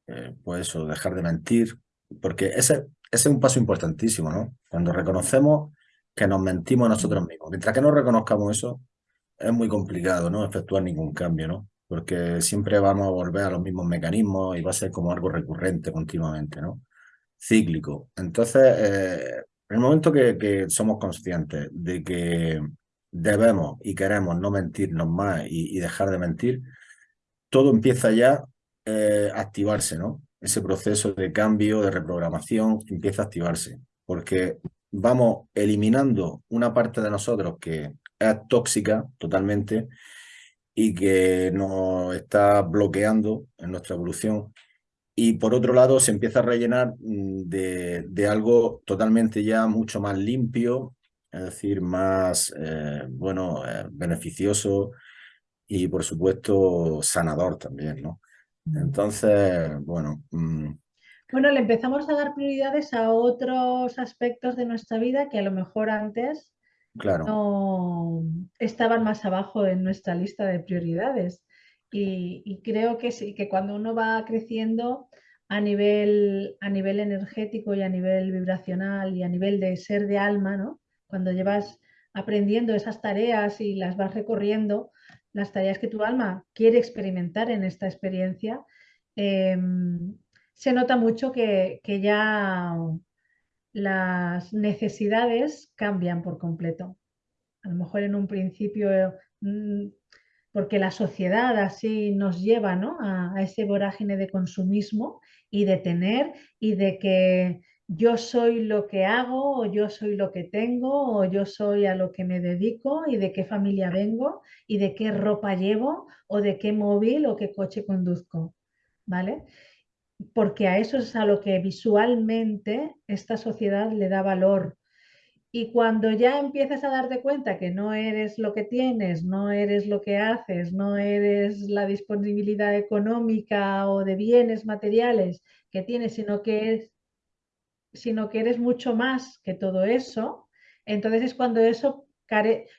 eh, pues eso, dejar de mentir, porque ese, ese es un paso importantísimo, ¿no? Cuando reconocemos que nos mentimos a nosotros mismos. Mientras que no reconozcamos eso, es muy complicado, ¿no? Efectuar ningún cambio, ¿no? porque siempre vamos a volver a los mismos mecanismos y va a ser como algo recurrente continuamente, ¿no? Cíclico. Entonces, eh, en el momento que, somos conscientes de que debemos y queremos no mentirnos más y, dejar de mentir, todo empieza ya eh, a activarse, ¿no? Ese proceso de cambio, de reprogramación, empieza a activarse, porque vamos eliminando una parte de nosotros que es tóxica totalmente y que nos está bloqueando en nuestra evolución. Y por otro lado, se empieza a rellenar mm, de, algo totalmente ya mucho más limpio, es decir, más, eh, bueno, eh, beneficioso y por supuesto sanador también, ¿no? Entonces, bueno... Mm, bueno, le empezamos a dar prioridades a otros aspectos de nuestra vida que a lo mejor antes claro. no estaban más abajo en nuestra lista de prioridades. Y, creo que sí, que cuando uno va creciendo a nivel, a nivel energético y a nivel vibracional y a nivel de ser de alma, ¿no? Cuando llevas aprendiendo esas tareas y las vas recorriendo, las tareas que tu alma quiere experimentar en esta experiencia, em, se nota mucho que, que ya las necesidades cambian por completo. A lo mejor en un principio, mm, porque la sociedad así nos lleva a, ese vorágine de consumismo y de tener y de que yo soy lo que hago o yo soy lo que tengo o yo soy a lo que me dedico y de qué familia vengo y de qué ropa llevo o de qué móvil o qué coche conduzco. ¿Vale? porque a eso es a lo que visualmente esta sociedad le da valor. Y cuando ya empiezas a darte cuenta que no eres lo que tienes, no eres lo que haces, no eres la disponibilidad económica o de bienes materiales que tienes, sino que, sino que eres mucho más que todo eso, entonces es cuando eso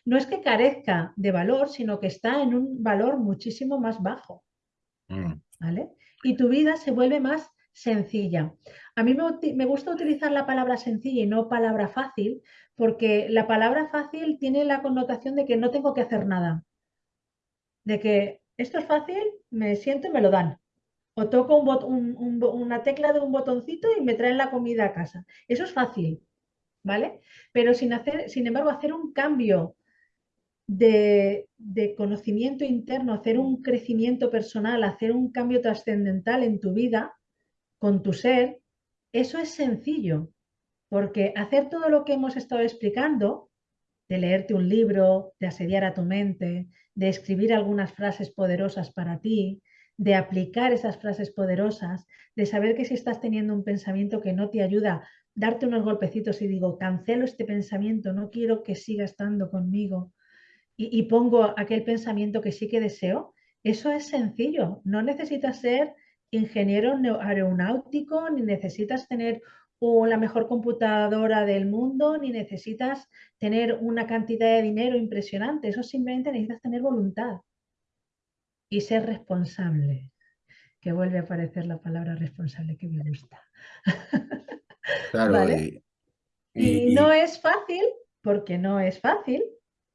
no es que carezca de valor, sino que está en un valor muchísimo más bajo. Mm. ¿Vale? y tu vida se vuelve más sencilla. A mí me, gusta utilizar la palabra sencilla y no palabra fácil, porque la palabra fácil tiene la connotación de que no tengo que hacer nada. De que esto es fácil, me siento y me lo dan. O toco una tecla de un botoncito y me traen la comida a casa. Eso es fácil, ¿vale? Pero sin, hacer, sin embargo, hacer un cambio de, conocimiento interno, hacer un crecimiento personal, hacer un cambio trascendental en tu vida, con tu ser, eso es sencillo, porque hacer todo lo que hemos estado explicando, de leerte un libro, de asediar a tu mente, de escribir algunas frases poderosas para ti, de aplicar esas frases poderosas, de saber que si estás teniendo un pensamiento que no te ayuda, darte unos golpecitos y digo, cancelo este pensamiento, no quiero que siga estando conmigo, y, pongo aquel pensamiento que sí que deseo, eso es sencillo. No necesitas ser ingeniero aeronáutico, ni necesitas tener la mejor computadora del mundo, ni necesitas tener una cantidad de dinero impresionante. Eso simplemente necesitas tener voluntad y ser responsable. Que vuelve a aparecer la palabra responsable que me gusta. Claro, y no es fácil, porque no es fácil,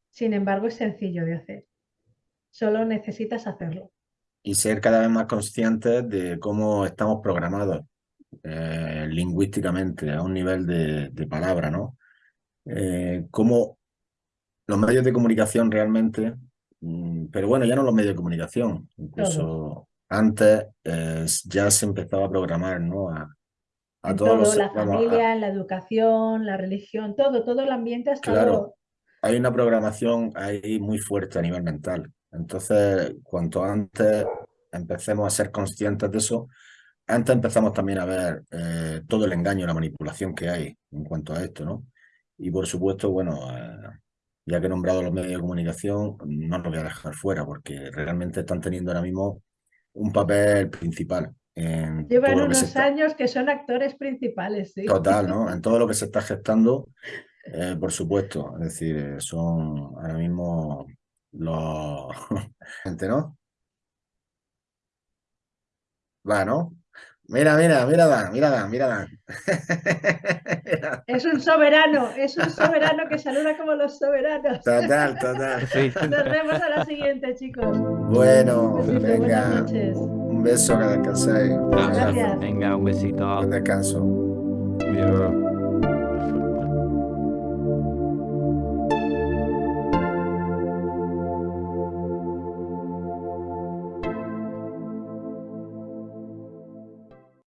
sin embargo, es sencillo de hacer. Solo necesitas hacerlo. Y ser cada vez más conscientes de cómo estamos programados eh, lingüísticamente a un nivel de, palabra, ¿no? Eh, cómo los medios de comunicación realmente, pero bueno, ya no los medios de comunicación, incluso antes eh, ya se empezaba a programar, ¿no? A, todos todo, la familia, la educación, la religión, todo, todo el ambiente ha estado hay una programación ahí muy fuerte a nivel mental. Entonces, cuanto antes empecemos a ser conscientes de eso, antes empezamos también a ver eh, todo el engaño la manipulación que hay en cuanto a esto, ¿no? Y por supuesto, bueno, eh, ya que he nombrado los medios de comunicación, no los voy a dejar fuera porque realmente están teniendo ahora mismo un papel principal. En Llevan unos años que son actores principales, sí. Total, ¿no? En todo lo que se está gestando eh, por supuesto, es decir, eh, son ahora mismo los... gente, ¿no? Va, ¿no? Mira, mira, mira Dan, mira Dan, mira Dan. Es un soberano, es un soberano que saluda como los soberanos. Total, total. Sí. Nos vemos a la siguiente, chicos. Bueno, Un besito, buenas venga, noches. un beso, que descanséis. Gracias. Venga, un besito. Buen descanso. Adiós.